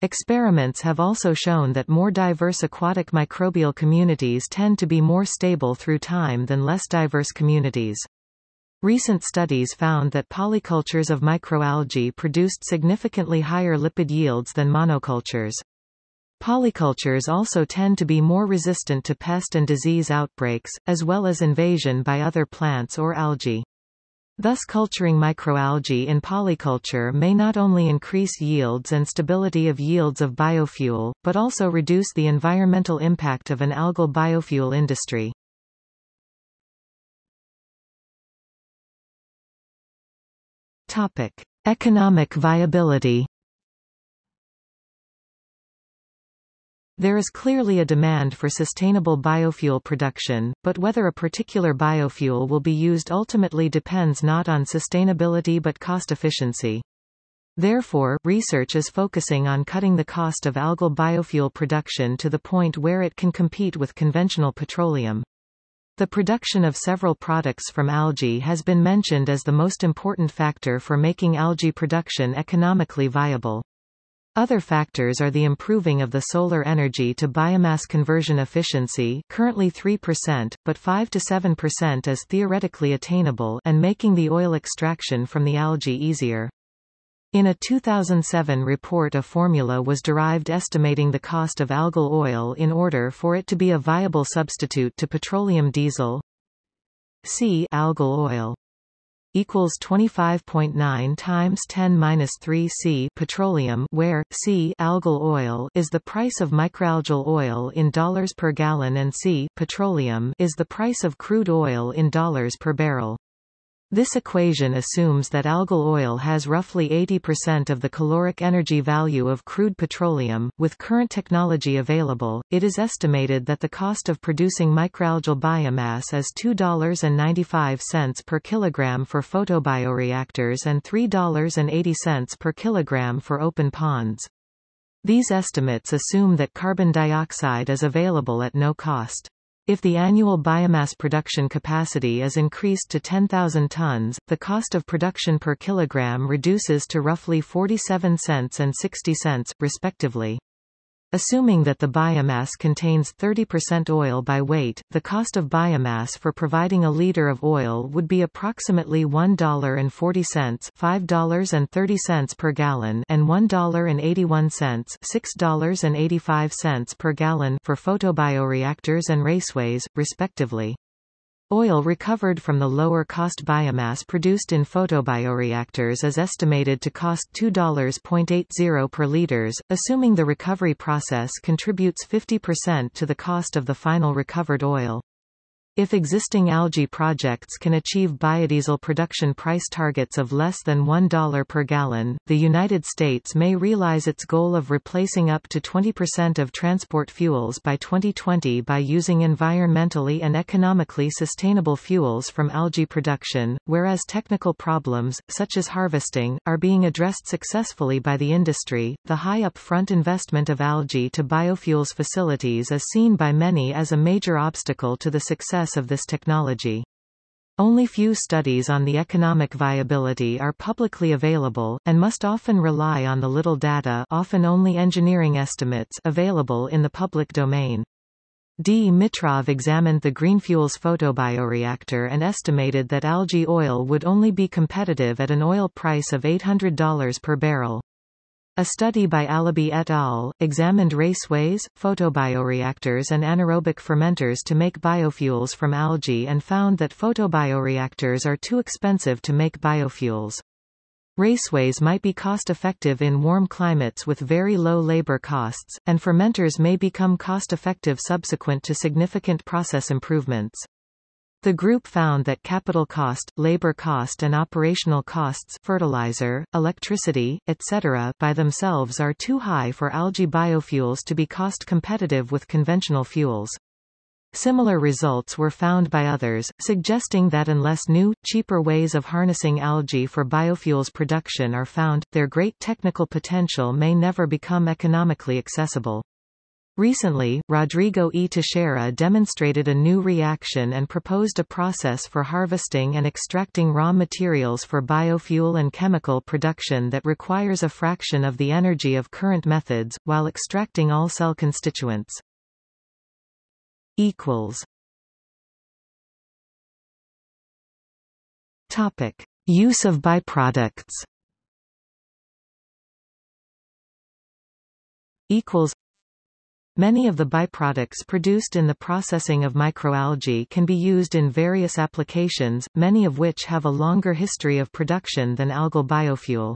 Experiments have also shown that more diverse aquatic microbial communities tend to be more stable through time than less diverse communities. Recent studies found that polycultures of microalgae produced significantly higher lipid yields than monocultures. Polycultures also tend to be more resistant to pest and disease outbreaks, as well as invasion by other plants or algae. Thus culturing microalgae in polyculture may not only increase yields and stability of yields of biofuel, but also reduce the environmental impact of an algal biofuel industry. Topic. Economic viability There is clearly a demand for sustainable biofuel production, but whether a particular biofuel will be used ultimately depends not on sustainability but cost efficiency. Therefore, research is focusing on cutting the cost of algal biofuel production to the point where it can compete with conventional petroleum. The production of several products from algae has been mentioned as the most important factor for making algae production economically viable. Other factors are the improving of the solar energy to biomass conversion efficiency currently 3%, but 5 to 7% is theoretically attainable and making the oil extraction from the algae easier. In a 2007 report a formula was derived estimating the cost of algal oil in order for it to be a viable substitute to petroleum diesel C algal oil equals 25.9 times 10 minus 3 C petroleum where C algal oil is the price of microalgal oil in dollars per gallon and C petroleum is the price of crude oil in dollars per barrel. This equation assumes that algal oil has roughly 80% of the caloric energy value of crude petroleum. With current technology available, it is estimated that the cost of producing microalgal biomass is $2.95 per kilogram for photobioreactors and $3.80 per kilogram for open ponds. These estimates assume that carbon dioxide is available at no cost. If the annual biomass production capacity is increased to 10,000 tons, the cost of production per kilogram reduces to roughly 47 cents and 60 cents, respectively. Assuming that the biomass contains 30% oil by weight, the cost of biomass for providing a liter of oil would be approximately $1.40 $5.30 per gallon and $1.81 $6.85 per gallon for photobioreactors and raceways, respectively. Oil recovered from the lower-cost biomass produced in photobioreactors is estimated to cost $2.80 per liters, assuming the recovery process contributes 50% to the cost of the final recovered oil. If existing algae projects can achieve biodiesel production price targets of less than $1 per gallon, the United States may realize its goal of replacing up to 20% of transport fuels by 2020 by using environmentally and economically sustainable fuels from algae production, whereas technical problems, such as harvesting, are being addressed successfully by the industry. The high upfront investment of algae to biofuels facilities is seen by many as a major obstacle to the success success of this technology. Only few studies on the economic viability are publicly available, and must often rely on the little data often only engineering estimates available in the public domain. D. Mitrov examined the Greenfuels photobioreactor and estimated that algae oil would only be competitive at an oil price of $800 per barrel. A study by Alabi et al. examined raceways, photobioreactors and anaerobic fermenters to make biofuels from algae and found that photobioreactors are too expensive to make biofuels. Raceways might be cost-effective in warm climates with very low labor costs, and fermenters may become cost-effective subsequent to significant process improvements. The group found that capital cost, labor cost and operational costs fertilizer, electricity, etc. by themselves are too high for algae biofuels to be cost competitive with conventional fuels. Similar results were found by others, suggesting that unless new, cheaper ways of harnessing algae for biofuels production are found, their great technical potential may never become economically accessible. Recently, Rodrigo E. Teixeira demonstrated a new reaction and proposed a process for harvesting and extracting raw materials for biofuel and chemical production that requires a fraction of the energy of current methods, while extracting all cell constituents. Topic. Use of byproducts equals Many of the byproducts produced in the processing of microalgae can be used in various applications, many of which have a longer history of production than algal biofuel.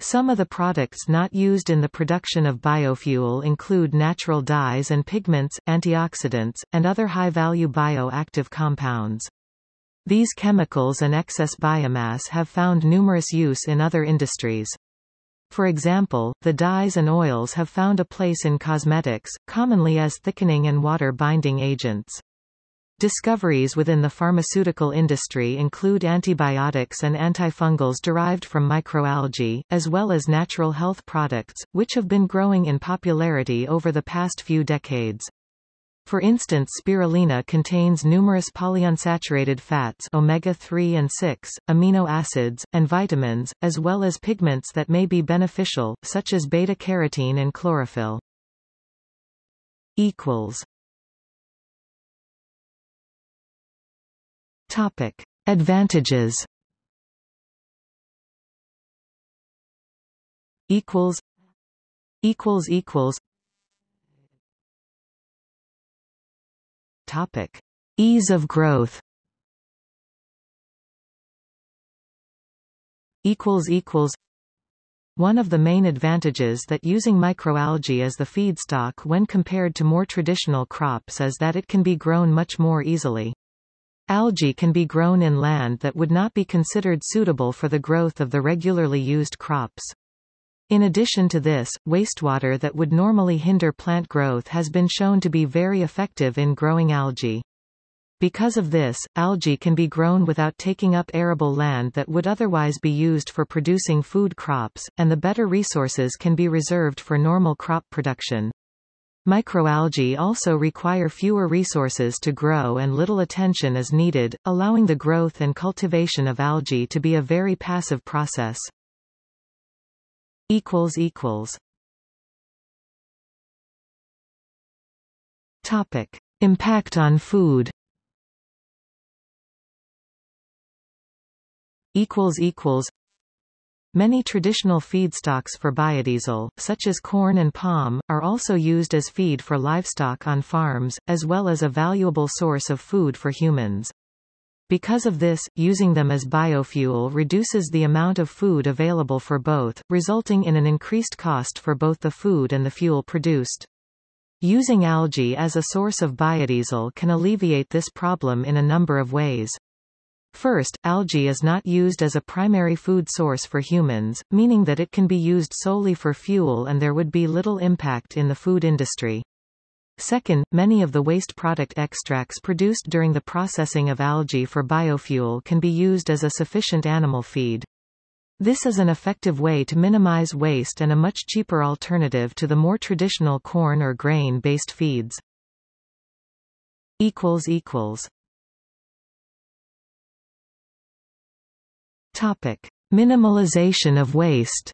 Some of the products not used in the production of biofuel include natural dyes and pigments, antioxidants, and other high-value bioactive compounds. These chemicals and excess biomass have found numerous use in other industries. For example, the dyes and oils have found a place in cosmetics, commonly as thickening and water-binding agents. Discoveries within the pharmaceutical industry include antibiotics and antifungals derived from microalgae, as well as natural health products, which have been growing in popularity over the past few decades. For instance spirulina contains numerous polyunsaturated fats omega-3 and 6, amino acids, and vitamins, as well as pigments that may be beneficial, such as beta-carotene and chlorophyll. Topic. Advantages equals equals equals Topic: Ease of growth. One of the main advantages that using microalgae as the feedstock when compared to more traditional crops is that it can be grown much more easily. Algae can be grown in land that would not be considered suitable for the growth of the regularly used crops. In addition to this, wastewater that would normally hinder plant growth has been shown to be very effective in growing algae. Because of this, algae can be grown without taking up arable land that would otherwise be used for producing food crops, and the better resources can be reserved for normal crop production. Microalgae also require fewer resources to grow and little attention is needed, allowing the growth and cultivation of algae to be a very passive process equals equals Topic: Impact on food. Equals equals. Many traditional feedstocks for biodiesel, such as corn and palm, are also used as feed for livestock on farms, as well as a valuable source of food for humans. Because of this, using them as biofuel reduces the amount of food available for both, resulting in an increased cost for both the food and the fuel produced. Using algae as a source of biodiesel can alleviate this problem in a number of ways. First, algae is not used as a primary food source for humans, meaning that it can be used solely for fuel and there would be little impact in the food industry. Second, many of the waste product extracts produced during the processing of algae for biofuel can be used as a sufficient animal feed. This is an effective way to minimize waste and a much cheaper alternative to the more traditional corn or grain-based feeds. Topic. Minimalization of waste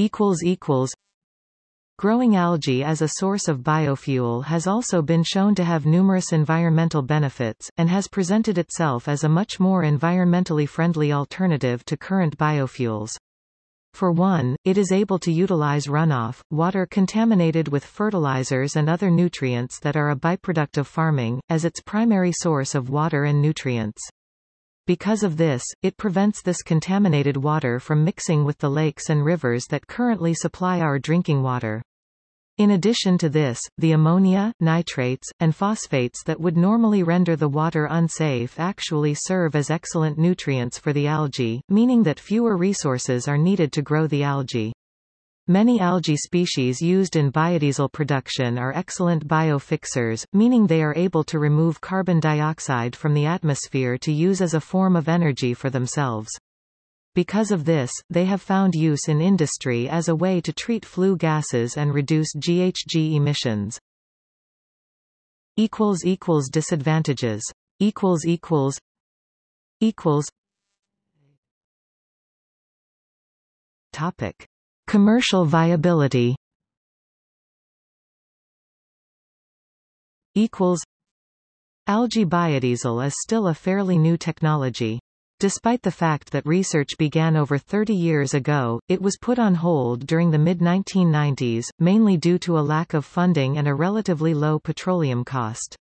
equals equals Growing algae as a source of biofuel has also been shown to have numerous environmental benefits, and has presented itself as a much more environmentally friendly alternative to current biofuels. For one, it is able to utilize runoff, water contaminated with fertilizers and other nutrients that are a byproduct of farming, as its primary source of water and nutrients. Because of this, it prevents this contaminated water from mixing with the lakes and rivers that currently supply our drinking water. In addition to this, the ammonia, nitrates, and phosphates that would normally render the water unsafe actually serve as excellent nutrients for the algae, meaning that fewer resources are needed to grow the algae. Many algae species used in biodiesel production are excellent biofixers, meaning they are able to remove carbon dioxide from the atmosphere to use as a form of energy for themselves. Because of this, they have found use in industry as a way to treat flue gases and reduce GHG emissions. Disadvantages Topic. Commercial viability equals Algae biodiesel is still a fairly new technology. Despite the fact that research began over 30 years ago, it was put on hold during the mid-1990s, mainly due to a lack of funding and a relatively low petroleum cost.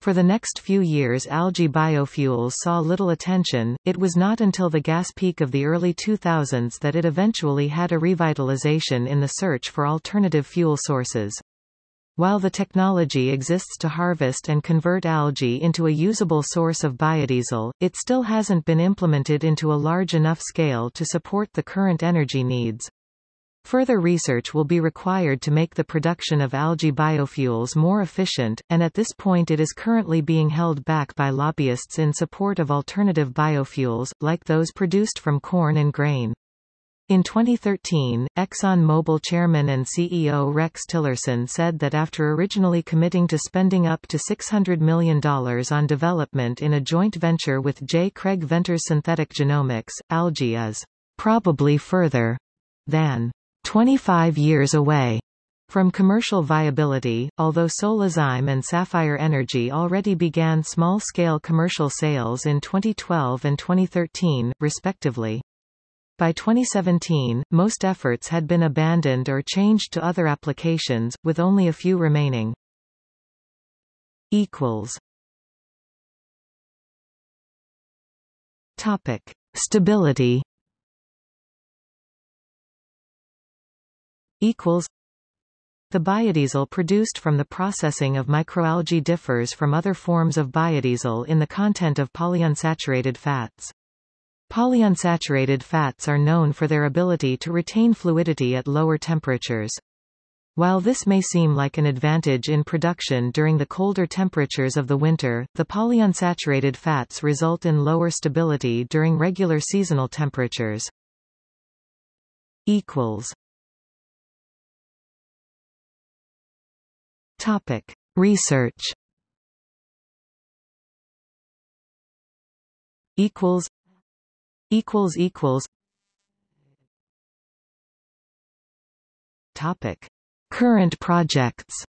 For the next few years algae biofuels saw little attention, it was not until the gas peak of the early 2000s that it eventually had a revitalization in the search for alternative fuel sources. While the technology exists to harvest and convert algae into a usable source of biodiesel, it still hasn't been implemented into a large enough scale to support the current energy needs. Further research will be required to make the production of algae biofuels more efficient, and at this point it is currently being held back by lobbyists in support of alternative biofuels, like those produced from corn and grain. In 2013, ExxonMobil chairman and CEO Rex Tillerson said that after originally committing to spending up to $600 million on development in a joint venture with J. Craig Venter's Synthetic Genomics, algae is probably further than 25 years away from commercial viability, although Solazyme and Sapphire Energy already began small-scale commercial sales in 2012 and 2013, respectively. By 2017, most efforts had been abandoned or changed to other applications, with only a few remaining. Equals. Topic. Stability equals the biodiesel produced from the processing of microalgae differs from other forms of biodiesel in the content of polyunsaturated fats. Polyunsaturated fats are known for their ability to retain fluidity at lower temperatures. While this may seem like an advantage in production during the colder temperatures of the winter, the polyunsaturated fats result in lower stability during regular seasonal temperatures. Topic. Research. Equals. Equals equals. Topic. Current projects.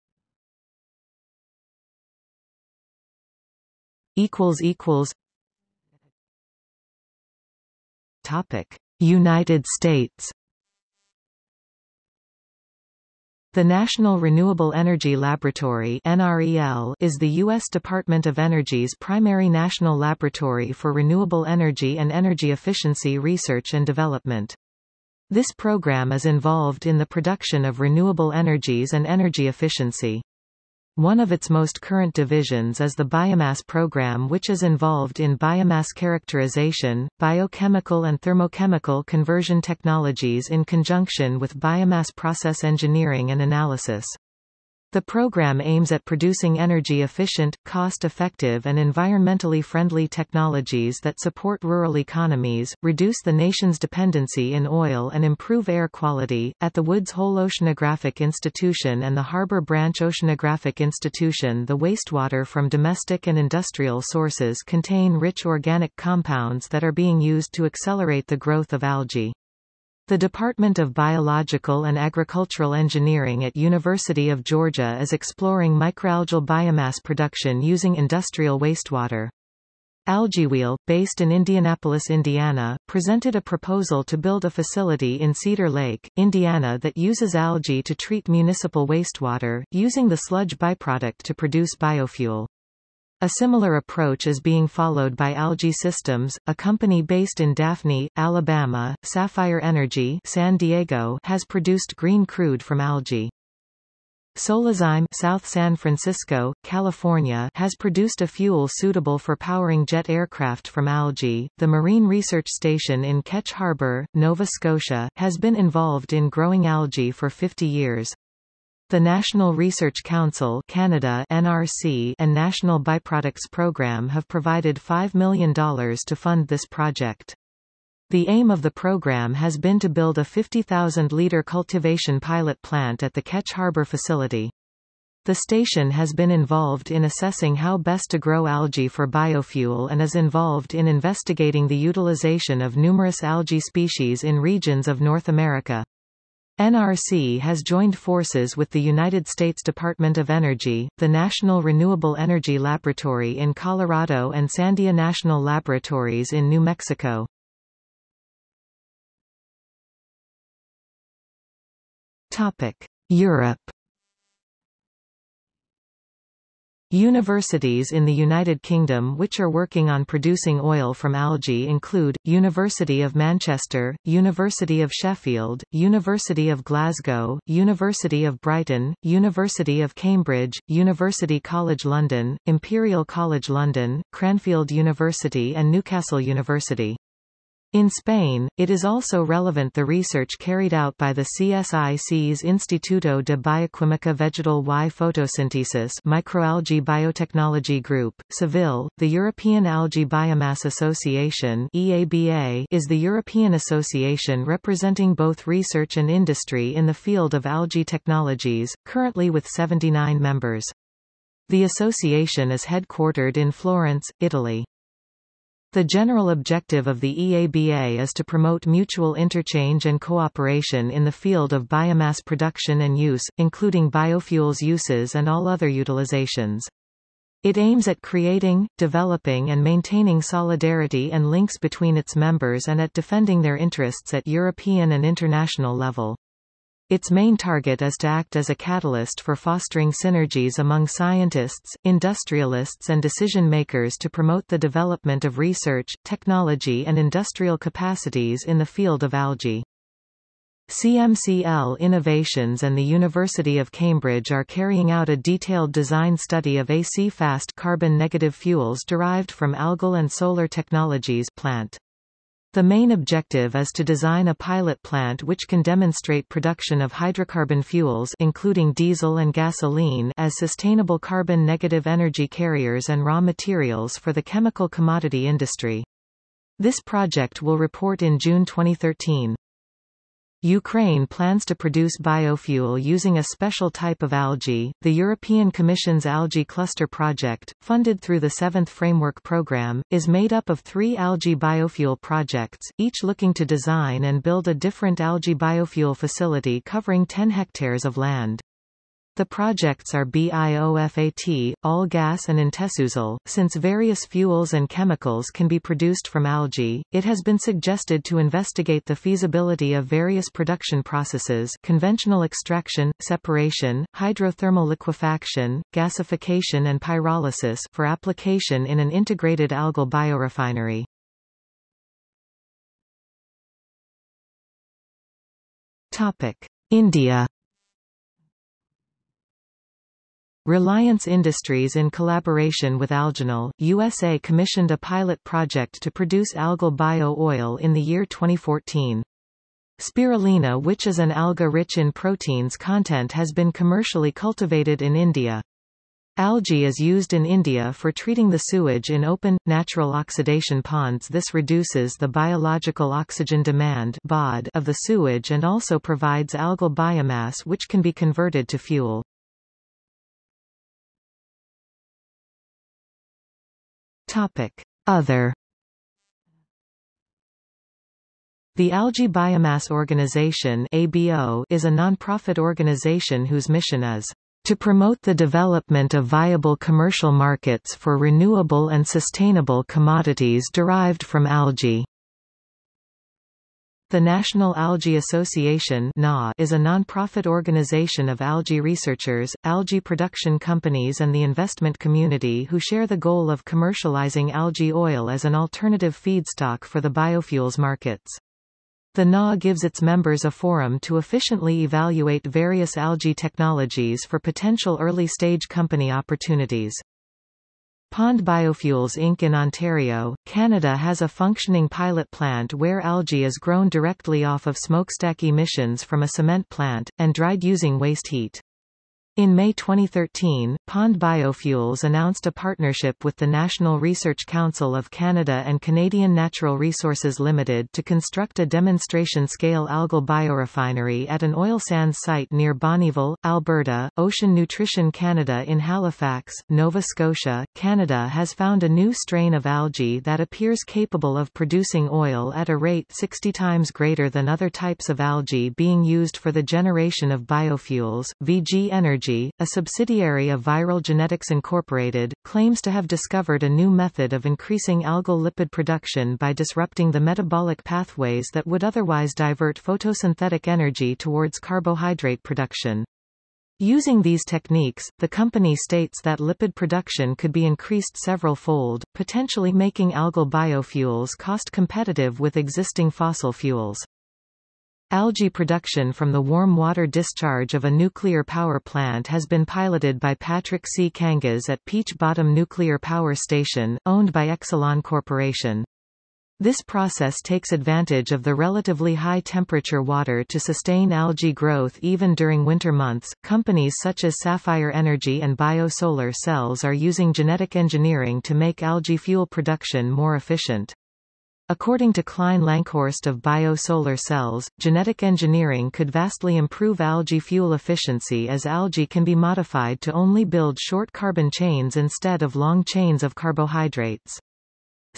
Equals equals. Topic. United States The National Renewable Energy Laboratory is the U.S. Department of Energy's primary national laboratory for renewable energy and energy efficiency research and development. This program is involved in the production of renewable energies and energy efficiency. One of its most current divisions is the biomass program which is involved in biomass characterization, biochemical and thermochemical conversion technologies in conjunction with biomass process engineering and analysis. The program aims at producing energy-efficient, cost-effective and environmentally friendly technologies that support rural economies, reduce the nation's dependency in oil and improve air quality. At the Woods Hole Oceanographic Institution and the Harbor Branch Oceanographic Institution the wastewater from domestic and industrial sources contain rich organic compounds that are being used to accelerate the growth of algae. The Department of Biological and Agricultural Engineering at University of Georgia is exploring microalgal biomass production using industrial wastewater. AlgaeWheel, based in Indianapolis, Indiana, presented a proposal to build a facility in Cedar Lake, Indiana that uses algae to treat municipal wastewater, using the sludge byproduct to produce biofuel. A similar approach is being followed by Algae Systems, a company based in Daphne, Alabama. Sapphire Energy San Diego has produced green crude from algae. Solazyme South San Francisco, California has produced a fuel suitable for powering jet aircraft from algae. The Marine Research Station in Ketch Harbor, Nova Scotia, has been involved in growing algae for 50 years. The National Research Council Canada NRC and National Byproducts Program have provided $5 million to fund this project. The aim of the program has been to build a 50,000-litre cultivation pilot plant at the Ketch Harbor facility. The station has been involved in assessing how best to grow algae for biofuel and is involved in investigating the utilization of numerous algae species in regions of North America. NRC has joined forces with the United States Department of Energy, the National Renewable Energy Laboratory in Colorado and Sandia National Laboratories in New Mexico. Europe Universities in the United Kingdom which are working on producing oil from algae include, University of Manchester, University of Sheffield, University of Glasgow, University of Brighton, University of Cambridge, University College London, Imperial College London, Cranfield University and Newcastle University. In Spain, it is also relevant the research carried out by the CSIC's Instituto de Bioquímica Vegetal y Fotosíntesis Microalgae Biotechnology Group, Seville, the European Algae Biomass Association EABA is the European association representing both research and industry in the field of algae technologies, currently with 79 members. The association is headquartered in Florence, Italy. The general objective of the EABA is to promote mutual interchange and cooperation in the field of biomass production and use, including biofuels uses and all other utilizations. It aims at creating, developing and maintaining solidarity and links between its members and at defending their interests at European and international level. Its main target is to act as a catalyst for fostering synergies among scientists, industrialists and decision-makers to promote the development of research, technology and industrial capacities in the field of algae. CMCL Innovations and the University of Cambridge are carrying out a detailed design study of a C-FAST carbon-negative fuels derived from algal and solar technologies plant. The main objective is to design a pilot plant which can demonstrate production of hydrocarbon fuels including diesel and gasoline as sustainable carbon-negative energy carriers and raw materials for the chemical commodity industry. This project will report in June 2013. Ukraine plans to produce biofuel using a special type of algae. The European Commission's Algae Cluster Project, funded through the Seventh Framework Programme, is made up of three algae biofuel projects, each looking to design and build a different algae biofuel facility covering 10 hectares of land. The projects are BIOFAT, All-Gas and InteSusAl. Since various fuels and chemicals can be produced from algae, it has been suggested to investigate the feasibility of various production processes conventional extraction, separation, hydrothermal liquefaction, gasification and pyrolysis for application in an integrated algal biorefinery. India Reliance Industries in collaboration with Algenol, USA commissioned a pilot project to produce algal bio-oil in the year 2014. Spirulina which is an alga rich in proteins content has been commercially cultivated in India. Algae is used in India for treating the sewage in open, natural oxidation ponds this reduces the biological oxygen demand of the sewage and also provides algal biomass which can be converted to fuel. Topic. Other The Algae Biomass Organization ABO is a non-profit organization whose mission is to promote the development of viable commercial markets for renewable and sustainable commodities derived from algae. The National Algae Association is a non-profit organization of algae researchers, algae production companies and the investment community who share the goal of commercializing algae oil as an alternative feedstock for the biofuels markets. The NA gives its members a forum to efficiently evaluate various algae technologies for potential early-stage company opportunities. Pond Biofuels Inc. in Ontario, Canada has a functioning pilot plant where algae is grown directly off of smokestack emissions from a cement plant, and dried using waste heat. In May 2013, Pond Biofuels announced a partnership with the National Research Council of Canada and Canadian Natural Resources Limited to construct a demonstration-scale algal biorefinery at an oil sands site near Bonnyville, Alberta. Ocean Nutrition Canada in Halifax, Nova Scotia, Canada has found a new strain of algae that appears capable of producing oil at a rate 60 times greater than other types of algae being used for the generation of biofuels. VG Energy a subsidiary of Viral Genetics Incorporated, claims to have discovered a new method of increasing algal lipid production by disrupting the metabolic pathways that would otherwise divert photosynthetic energy towards carbohydrate production. Using these techniques, the company states that lipid production could be increased several-fold, potentially making algal biofuels cost competitive with existing fossil fuels. Algae production from the warm water discharge of a nuclear power plant has been piloted by Patrick C. Kangas at Peach Bottom Nuclear Power Station, owned by Exelon Corporation. This process takes advantage of the relatively high temperature water to sustain algae growth even during winter months. Companies such as Sapphire Energy and BioSolar Cells are using genetic engineering to make algae fuel production more efficient. According to Klein Lankhorst of bio-solar cells, genetic engineering could vastly improve algae fuel efficiency as algae can be modified to only build short carbon chains instead of long chains of carbohydrates.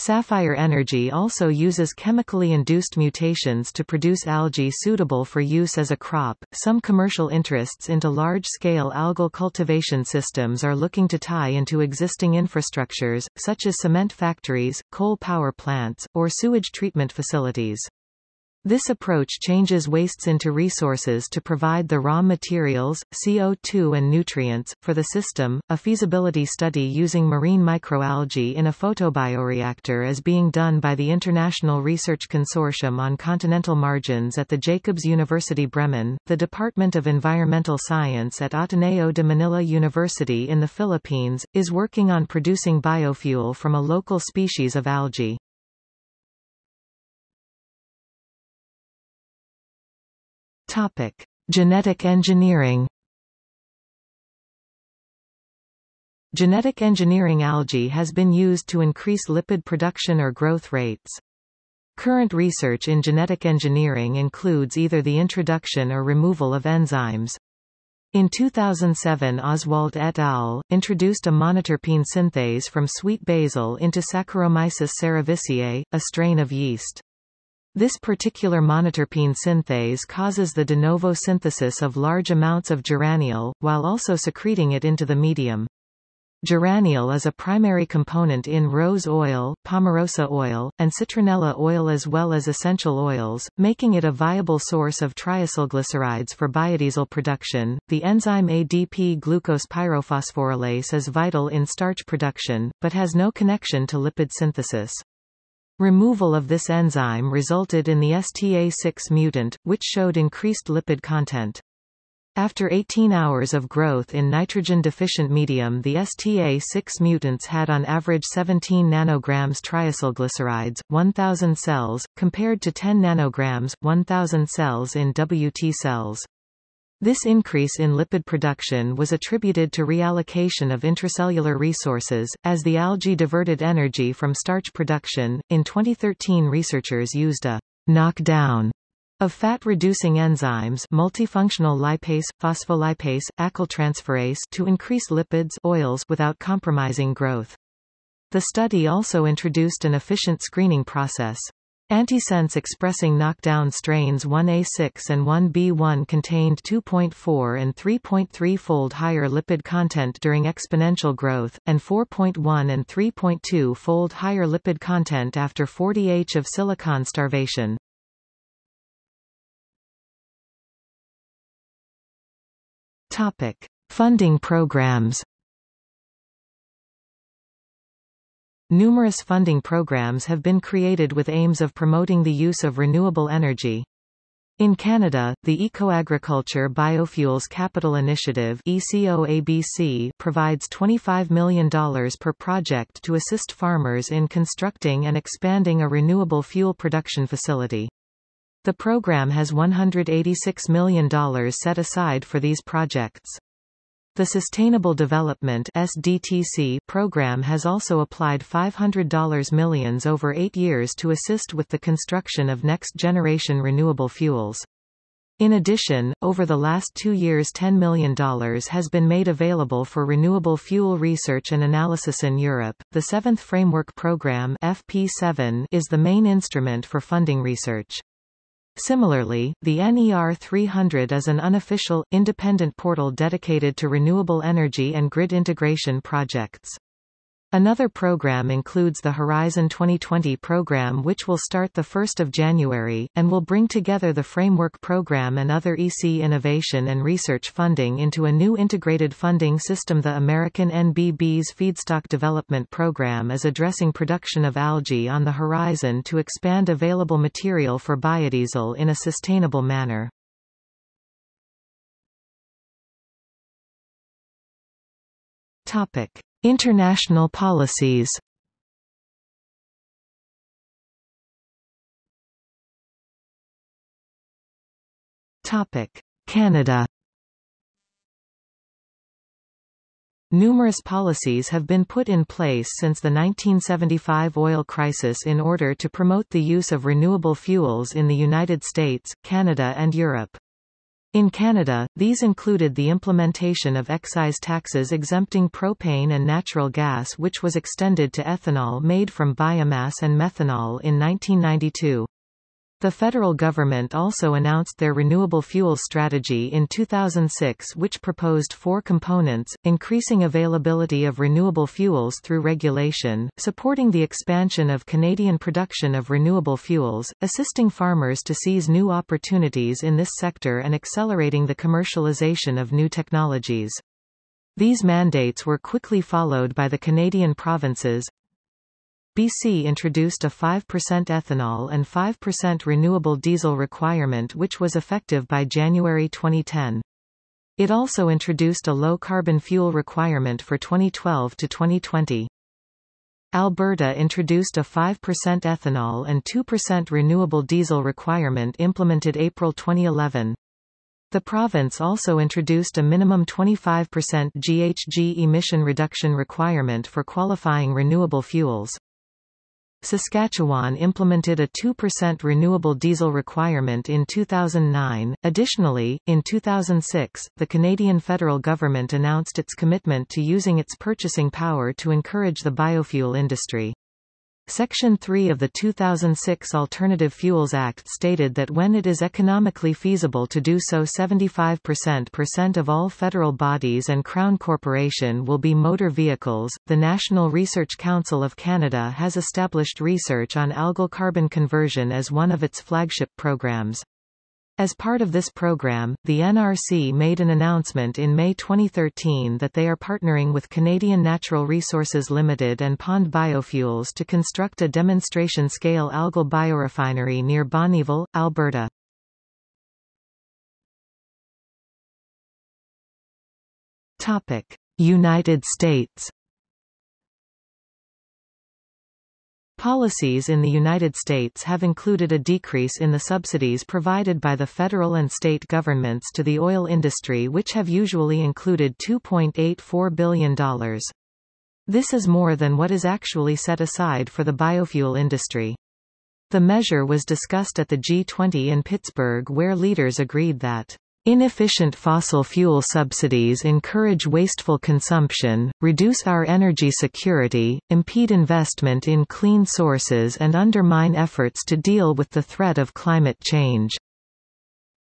Sapphire Energy also uses chemically induced mutations to produce algae suitable for use as a crop. Some commercial interests into large-scale algal cultivation systems are looking to tie into existing infrastructures, such as cement factories, coal power plants, or sewage treatment facilities. This approach changes wastes into resources to provide the raw materials, CO2 and nutrients, for the system. A feasibility study using marine microalgae in a photobioreactor is being done by the International Research Consortium on Continental Margins at the Jacobs University Bremen, the Department of Environmental Science at Ateneo de Manila University in the Philippines, is working on producing biofuel from a local species of algae. Topic: Genetic engineering. Genetic engineering algae has been used to increase lipid production or growth rates. Current research in genetic engineering includes either the introduction or removal of enzymes. In 2007 Oswald et al. introduced a monoterpene synthase from sweet basil into Saccharomyces cerevisiae, a strain of yeast. This particular monoterpene synthase causes the de novo synthesis of large amounts of geraniol, while also secreting it into the medium. Geraniol is a primary component in rose oil, palmarosa oil, and citronella oil as well as essential oils, making it a viable source of triacylglycerides for biodiesel production. The enzyme ADP glucose pyrophosphorylase is vital in starch production, but has no connection to lipid synthesis. Removal of this enzyme resulted in the STA6 mutant, which showed increased lipid content. After 18 hours of growth in nitrogen-deficient medium the STA6 mutants had on average 17 nanograms triacylglycerides, 1000 cells, compared to 10 nanograms, 1000 cells in WT cells. This increase in lipid production was attributed to reallocation of intracellular resources, as the algae diverted energy from starch production. In 2013, researchers used a knockdown of fat-reducing enzymes multifunctional lipase, phospholipase, acyltransferase to increase lipids oils without compromising growth. The study also introduced an efficient screening process. Antisense expressing knockdown strains 1A6 and 1B1 contained 2.4 and 3.3-fold higher lipid content during exponential growth, and 4.1 and 3.2-fold higher lipid content after 40H of silicon starvation. Topic. Funding programs Numerous funding programs have been created with aims of promoting the use of renewable energy. In Canada, the Ecoagriculture Biofuels Capital Initiative ECOABC provides $25 million per project to assist farmers in constructing and expanding a renewable fuel production facility. The program has $186 million set aside for these projects. The Sustainable Development SDTC program has also applied $500 millions over eight years to assist with the construction of next-generation renewable fuels. In addition, over the last two years $10 million has been made available for renewable fuel research and analysis in Europe. The Seventh Framework Program FP7 is the main instrument for funding research. Similarly, the NER 300 is an unofficial, independent portal dedicated to renewable energy and grid integration projects. Another program includes the Horizon 2020 program which will start 1 January, and will bring together the Framework Program and other EC innovation and research funding into a new integrated funding system The American NBB's Feedstock Development Program is addressing production of algae on the horizon to expand available material for biodiesel in a sustainable manner. Topic. International policies. Canada. Numerous policies have been put in place since the 1975 oil crisis in order to promote the use of renewable fuels in the United States, Canada and Europe. In Canada, these included the implementation of excise taxes exempting propane and natural gas which was extended to ethanol made from biomass and methanol in 1992. The federal government also announced their renewable fuels strategy in 2006 which proposed four components, increasing availability of renewable fuels through regulation, supporting the expansion of Canadian production of renewable fuels, assisting farmers to seize new opportunities in this sector and accelerating the commercialization of new technologies. These mandates were quickly followed by the Canadian provinces, BC introduced a 5% ethanol and 5% renewable diesel requirement which was effective by January 2010. It also introduced a low-carbon fuel requirement for 2012 to 2020. Alberta introduced a 5% ethanol and 2% renewable diesel requirement implemented April 2011. The province also introduced a minimum 25% GHG emission reduction requirement for qualifying renewable fuels. Saskatchewan implemented a 2% renewable diesel requirement in 2009. Additionally, in 2006, the Canadian federal government announced its commitment to using its purchasing power to encourage the biofuel industry. Section 3 of the 2006 Alternative Fuels Act stated that when it is economically feasible to do so 75% of all federal bodies and Crown Corporation will be motor vehicles. The National Research Council of Canada has established research on algal carbon conversion as one of its flagship programs. As part of this program, the NRC made an announcement in May 2013 that they are partnering with Canadian Natural Resources Limited and Pond Biofuels to construct a demonstration-scale algal biorefinery near Bonnyville, Alberta. United States Policies in the United States have included a decrease in the subsidies provided by the federal and state governments to the oil industry which have usually included $2.84 billion. This is more than what is actually set aside for the biofuel industry. The measure was discussed at the G20 in Pittsburgh where leaders agreed that Inefficient fossil fuel subsidies encourage wasteful consumption, reduce our energy security, impede investment in clean sources and undermine efforts to deal with the threat of climate change.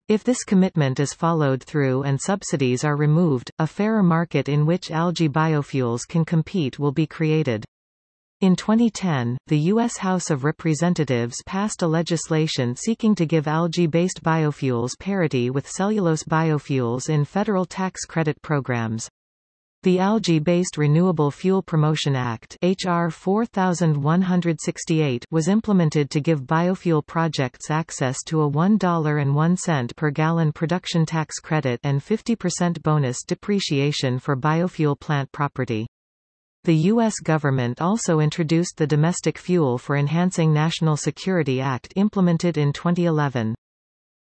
If this commitment is followed through and subsidies are removed, a fairer market in which algae biofuels can compete will be created. In 2010, the U.S. House of Representatives passed a legislation seeking to give algae-based biofuels parity with cellulose biofuels in federal tax credit programs. The Algae-Based Renewable Fuel Promotion Act HR 4168 was implemented to give biofuel projects access to a $1.01 per gallon production tax credit and 50% bonus depreciation for biofuel plant property. The U.S. government also introduced the Domestic Fuel for Enhancing National Security Act implemented in 2011.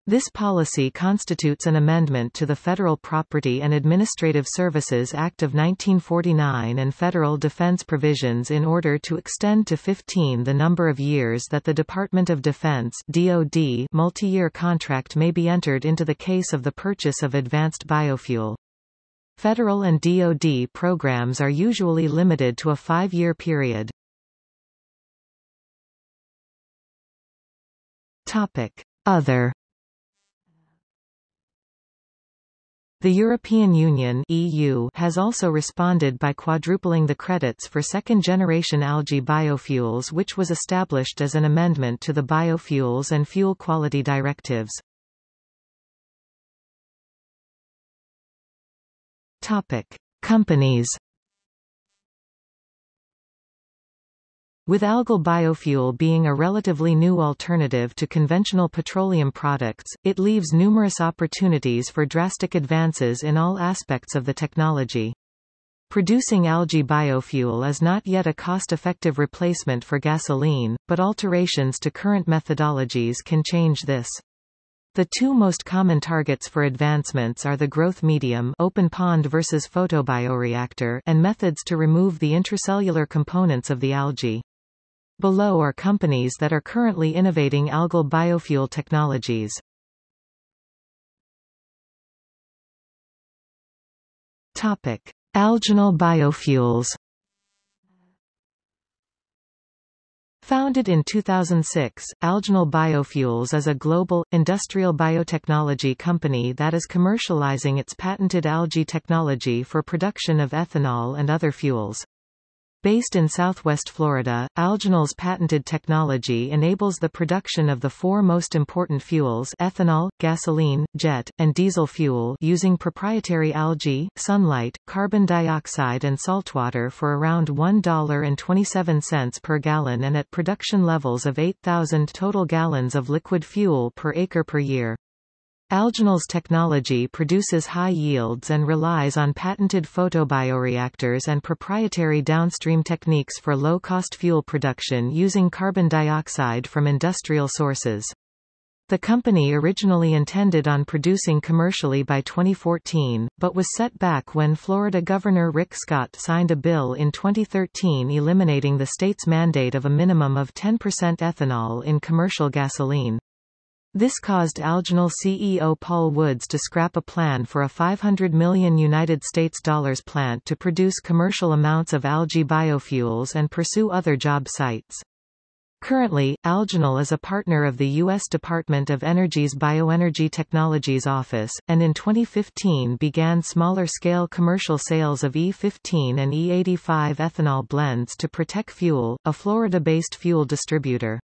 This policy constitutes an amendment to the Federal Property and Administrative Services Act of 1949 and federal defense provisions in order to extend to 15 the number of years that the Department of Defense DoD multi-year contract may be entered into the case of the purchase of advanced biofuel. Federal and DoD programs are usually limited to a five-year period. Other The European Union EU has also responded by quadrupling the credits for second-generation algae biofuels which was established as an amendment to the Biofuels and Fuel Quality Directives. Topic: Companies. With algal biofuel being a relatively new alternative to conventional petroleum products, it leaves numerous opportunities for drastic advances in all aspects of the technology. Producing algae biofuel is not yet a cost-effective replacement for gasoline, but alterations to current methodologies can change this. The two most common targets for advancements are the growth medium open pond versus photobioreactor and methods to remove the intracellular components of the algae. Below are companies that are currently innovating algal biofuel technologies. Topic: Algenol biofuels Founded in 2006, Algenol Biofuels is a global, industrial biotechnology company that is commercializing its patented algae technology for production of ethanol and other fuels. Based in southwest Florida, Algenol's patented technology enables the production of the four most important fuels ethanol, gasoline, jet, and diesel fuel using proprietary algae, sunlight, carbon dioxide and saltwater for around $1.27 per gallon and at production levels of 8,000 total gallons of liquid fuel per acre per year. Algenol's technology produces high yields and relies on patented photobioreactors and proprietary downstream techniques for low-cost fuel production using carbon dioxide from industrial sources. The company originally intended on producing commercially by 2014, but was set back when Florida Governor Rick Scott signed a bill in 2013 eliminating the state's mandate of a minimum of 10% ethanol in commercial gasoline. This caused Algenol CEO Paul Woods to scrap a plan for a 500 million United States dollars plant to produce commercial amounts of algae biofuels and pursue other job sites. Currently, Algenol is a partner of the U.S. Department of Energy's Bioenergy Technologies Office, and in 2015 began smaller-scale commercial sales of E15 and E85 ethanol blends to Protec Fuel, a Florida-based fuel distributor.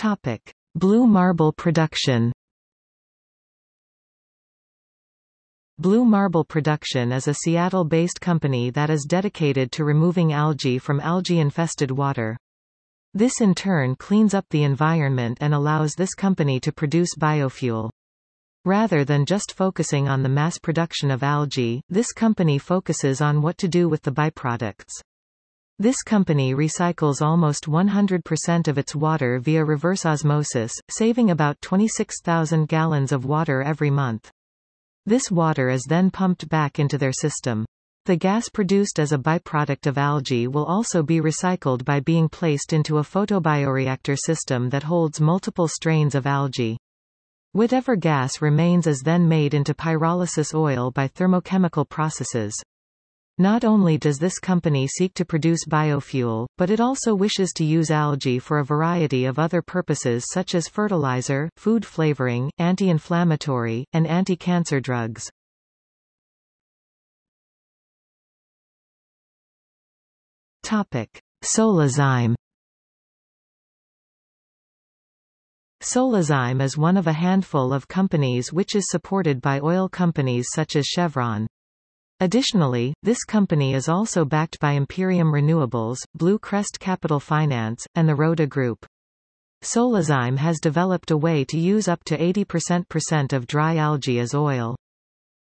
Topic: Blue Marble production. Blue Marble Production is a Seattle-based company that is dedicated to removing algae from algae-infested water. This in turn cleans up the environment and allows this company to produce biofuel. Rather than just focusing on the mass production of algae, this company focuses on what to do with the byproducts. This company recycles almost 100% of its water via reverse osmosis, saving about 26,000 gallons of water every month. This water is then pumped back into their system. The gas produced as a byproduct of algae will also be recycled by being placed into a photobioreactor system that holds multiple strains of algae. Whatever gas remains is then made into pyrolysis oil by thermochemical processes. Not only does this company seek to produce biofuel, but it also wishes to use algae for a variety of other purposes such as fertilizer, food flavoring, anti-inflammatory, and anti-cancer drugs. Topic: Solazyme Solazyme is one of a handful of companies which is supported by oil companies such as Chevron. Additionally, this company is also backed by Imperium Renewables, Blue Crest Capital Finance, and the Roda Group. Solazyme has developed a way to use up to 80% of dry algae as oil.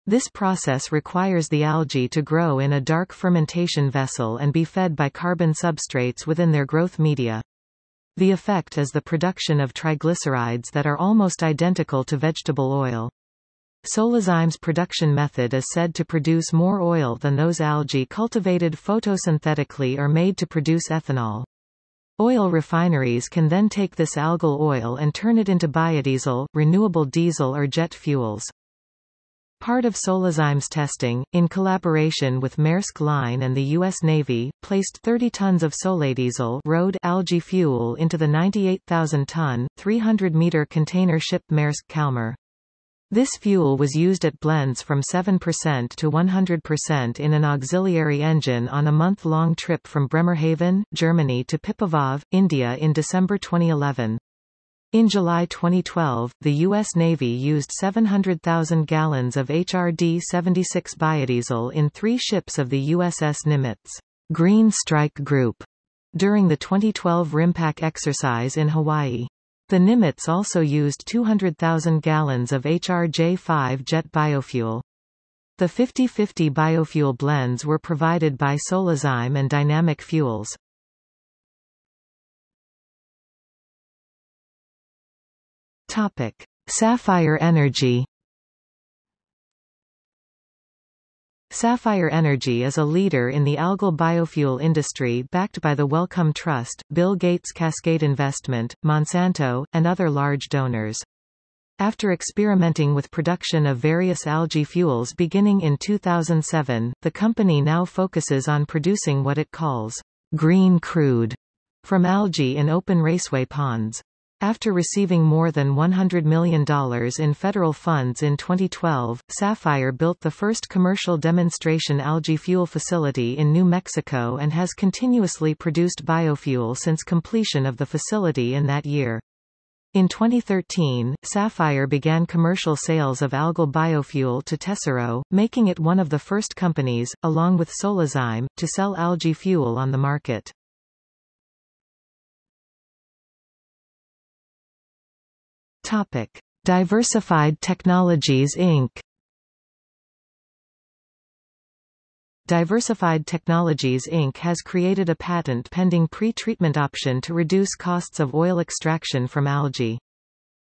This process requires the algae to grow in a dark fermentation vessel and be fed by carbon substrates within their growth media. The effect is the production of triglycerides that are almost identical to vegetable oil. Solazyme's production method is said to produce more oil than those algae cultivated photosynthetically or made to produce ethanol. Oil refineries can then take this algal oil and turn it into biodiesel, renewable diesel or jet fuels. Part of Solazyme's testing, in collaboration with Maersk Line and the U.S. Navy, placed 30 tons of soladiesel road algae fuel into the 98,000-ton, 300-meter container ship Maersk Kalmar. This fuel was used at blends from 7% to 100% in an auxiliary engine on a month-long trip from Bremerhaven, Germany to Pipavav, India in December 2011. In July 2012, the U.S. Navy used 700,000 gallons of HRD-76 biodiesel in three ships of the USS Nimitz Green Strike Group during the 2012 RIMPAC exercise in Hawaii. The Nimitz also used 200,000 gallons of HRJ-5 jet biofuel. The 50-50 biofuel blends were provided by Solazyme and Dynamic Fuels. Topic: Sapphire Energy. Sapphire Energy is a leader in the algal biofuel industry backed by the Wellcome Trust, Bill Gates Cascade Investment, Monsanto, and other large donors. After experimenting with production of various algae fuels beginning in 2007, the company now focuses on producing what it calls green crude from algae in open raceway ponds. After receiving more than $100 million in federal funds in 2012, Sapphire built the first commercial demonstration algae fuel facility in New Mexico and has continuously produced biofuel since completion of the facility in that year. In 2013, Sapphire began commercial sales of algal biofuel to Tesoro, making it one of the first companies, along with Solazyme, to sell algae fuel on the market. Topic: Diversified Technologies Inc. Diversified Technologies Inc. has created a patent-pending pre-treatment option to reduce costs of oil extraction from algae.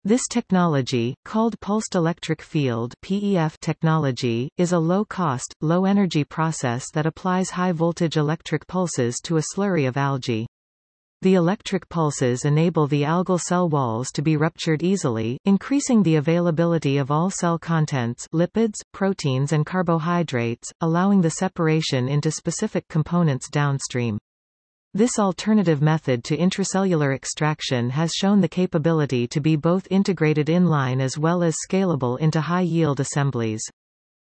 This technology, called Pulsed Electric Field PEF technology, is a low-cost, low-energy process that applies high-voltage electric pulses to a slurry of algae. The electric pulses enable the algal cell walls to be ruptured easily, increasing the availability of all cell contents lipids, proteins and carbohydrates, allowing the separation into specific components downstream. This alternative method to intracellular extraction has shown the capability to be both integrated inline as well as scalable into high-yield assemblies.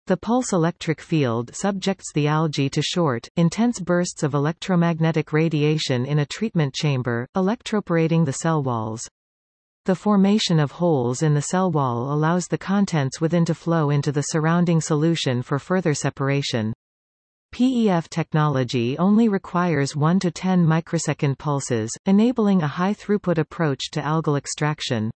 The pulse electric field subjects the algae to short, intense bursts of electromagnetic radiation in a treatment chamber, electroporating the cell walls. The formation of holes in the cell wall allows the contents within to flow into the surrounding solution for further separation. PEF technology only requires 1 to 10 microsecond pulses, enabling a high-throughput approach to algal extraction.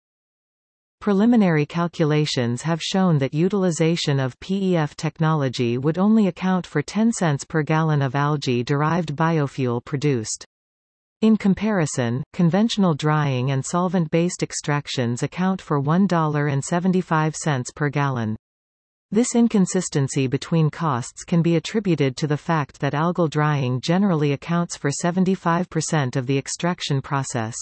Preliminary calculations have shown that utilization of PEF technology would only account for 10 cents per gallon of algae-derived biofuel produced. In comparison, conventional drying and solvent-based extractions account for $1.75 per gallon. This inconsistency between costs can be attributed to the fact that algal drying generally accounts for 75% of the extraction process.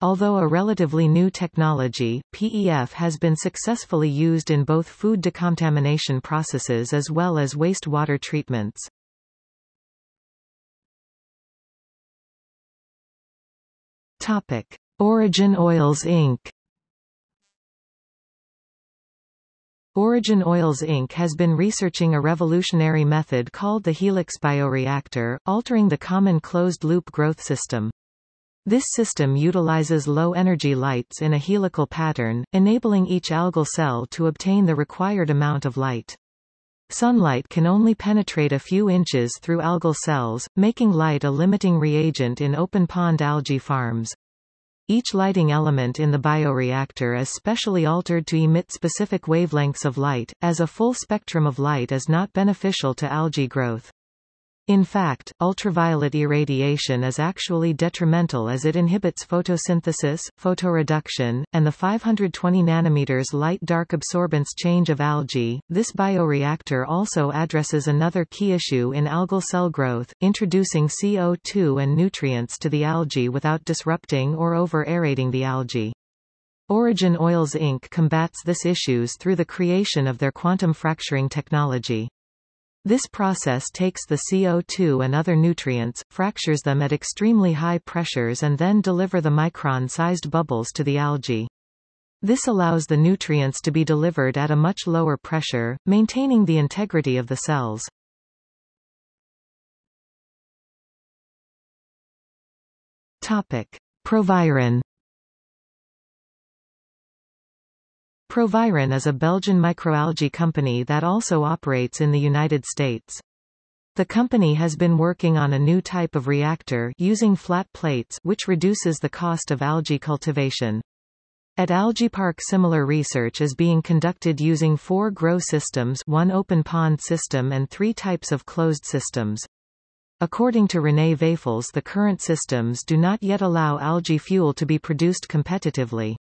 Although a relatively new technology, PEF has been successfully used in both food decontamination processes as well as wastewater treatments. Topic: Origin Oils Inc. Origin Oils Inc. has been researching a revolutionary method called the helix bioreactor, altering the common closed-loop growth system. This system utilizes low-energy lights in a helical pattern, enabling each algal cell to obtain the required amount of light. Sunlight can only penetrate a few inches through algal cells, making light a limiting reagent in open pond algae farms. Each lighting element in the bioreactor is specially altered to emit specific wavelengths of light, as a full spectrum of light is not beneficial to algae growth. In fact, ultraviolet irradiation is actually detrimental as it inhibits photosynthesis, photoreduction, and the 520 nanometers light-dark absorbance change of algae. This bioreactor also addresses another key issue in algal cell growth, introducing CO2 and nutrients to the algae without disrupting or over-aerating the algae. Origin Oils Inc. combats this issues through the creation of their quantum fracturing technology. This process takes the CO2 and other nutrients, fractures them at extremely high pressures and then deliver the micron-sized bubbles to the algae. This allows the nutrients to be delivered at a much lower pressure, maintaining the integrity of the cells. Topic. Proviron Proviron is a Belgian microalgae company that also operates in the United States. The company has been working on a new type of reactor using flat plates which reduces the cost of algae cultivation. At AlgaePARC similar research is being conducted using four grow systems one open pond system and three types of closed systems. According to René Wijffels the current systems do not yet allow algae fuel to be produced competitively.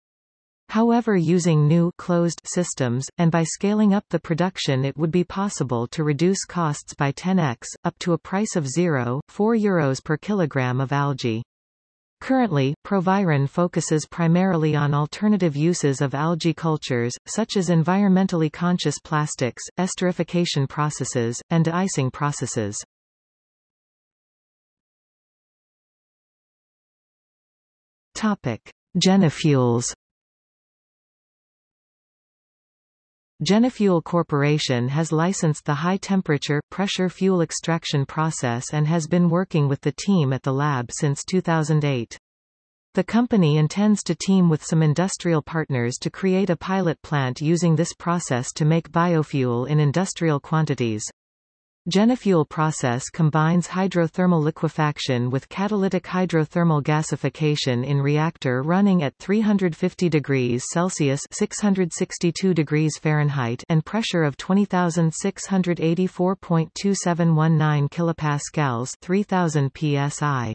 However using new closed systems, and by scaling up the production it would be possible to reduce costs by 10x, up to a price of 0, 4 euros per kilogram of algae. Currently, Proviron focuses primarily on alternative uses of algae cultures, such as environmentally conscious plastics, esterification processes, and de-icing processes. Topic. Genifuels Genifuel Corporation has licensed the high-temperature, pressure fuel extraction process and has been working with the team at the lab since 2008. The company intends to team with some industrial partners to create a pilot plant using this process to make biofuel in industrial quantities. Genifuel process combines hydrothermal liquefaction with catalytic hydrothermal gasification in reactor running at 350 degrees Celsius 662 degrees Fahrenheit and pressure of 20,684.2719 kilopascals 3000 psi.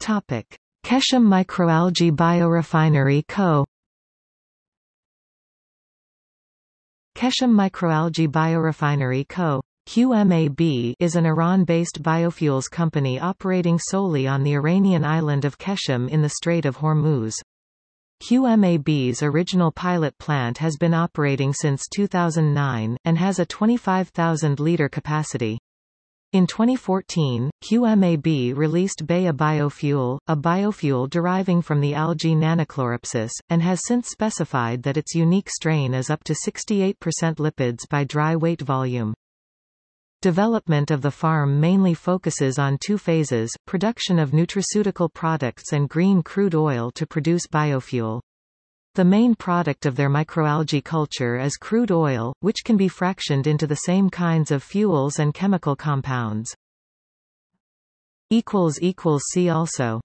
Topic: Qeshm Microalgae Biorefinery Co. Qeshm Microalgae Biorefinery Co. QMAB is an Iran-based biofuels company operating solely on the Iranian island of Qeshm in the Strait of Hormuz. QMAB's original pilot plant has been operating since 2009, and has a 25,000-liter capacity. In 2014, QMAB released Baya Biofuel, a biofuel deriving from the algae Nannochloropsis, and has since specified that its unique strain is up to 68% lipids by dry weight volume. Development of the farm mainly focuses on two phases, production of nutraceutical products and green crude oil to produce biofuel. The main product of their microalgae culture is crude oil, which can be fractioned into the same kinds of fuels and chemical compounds. See also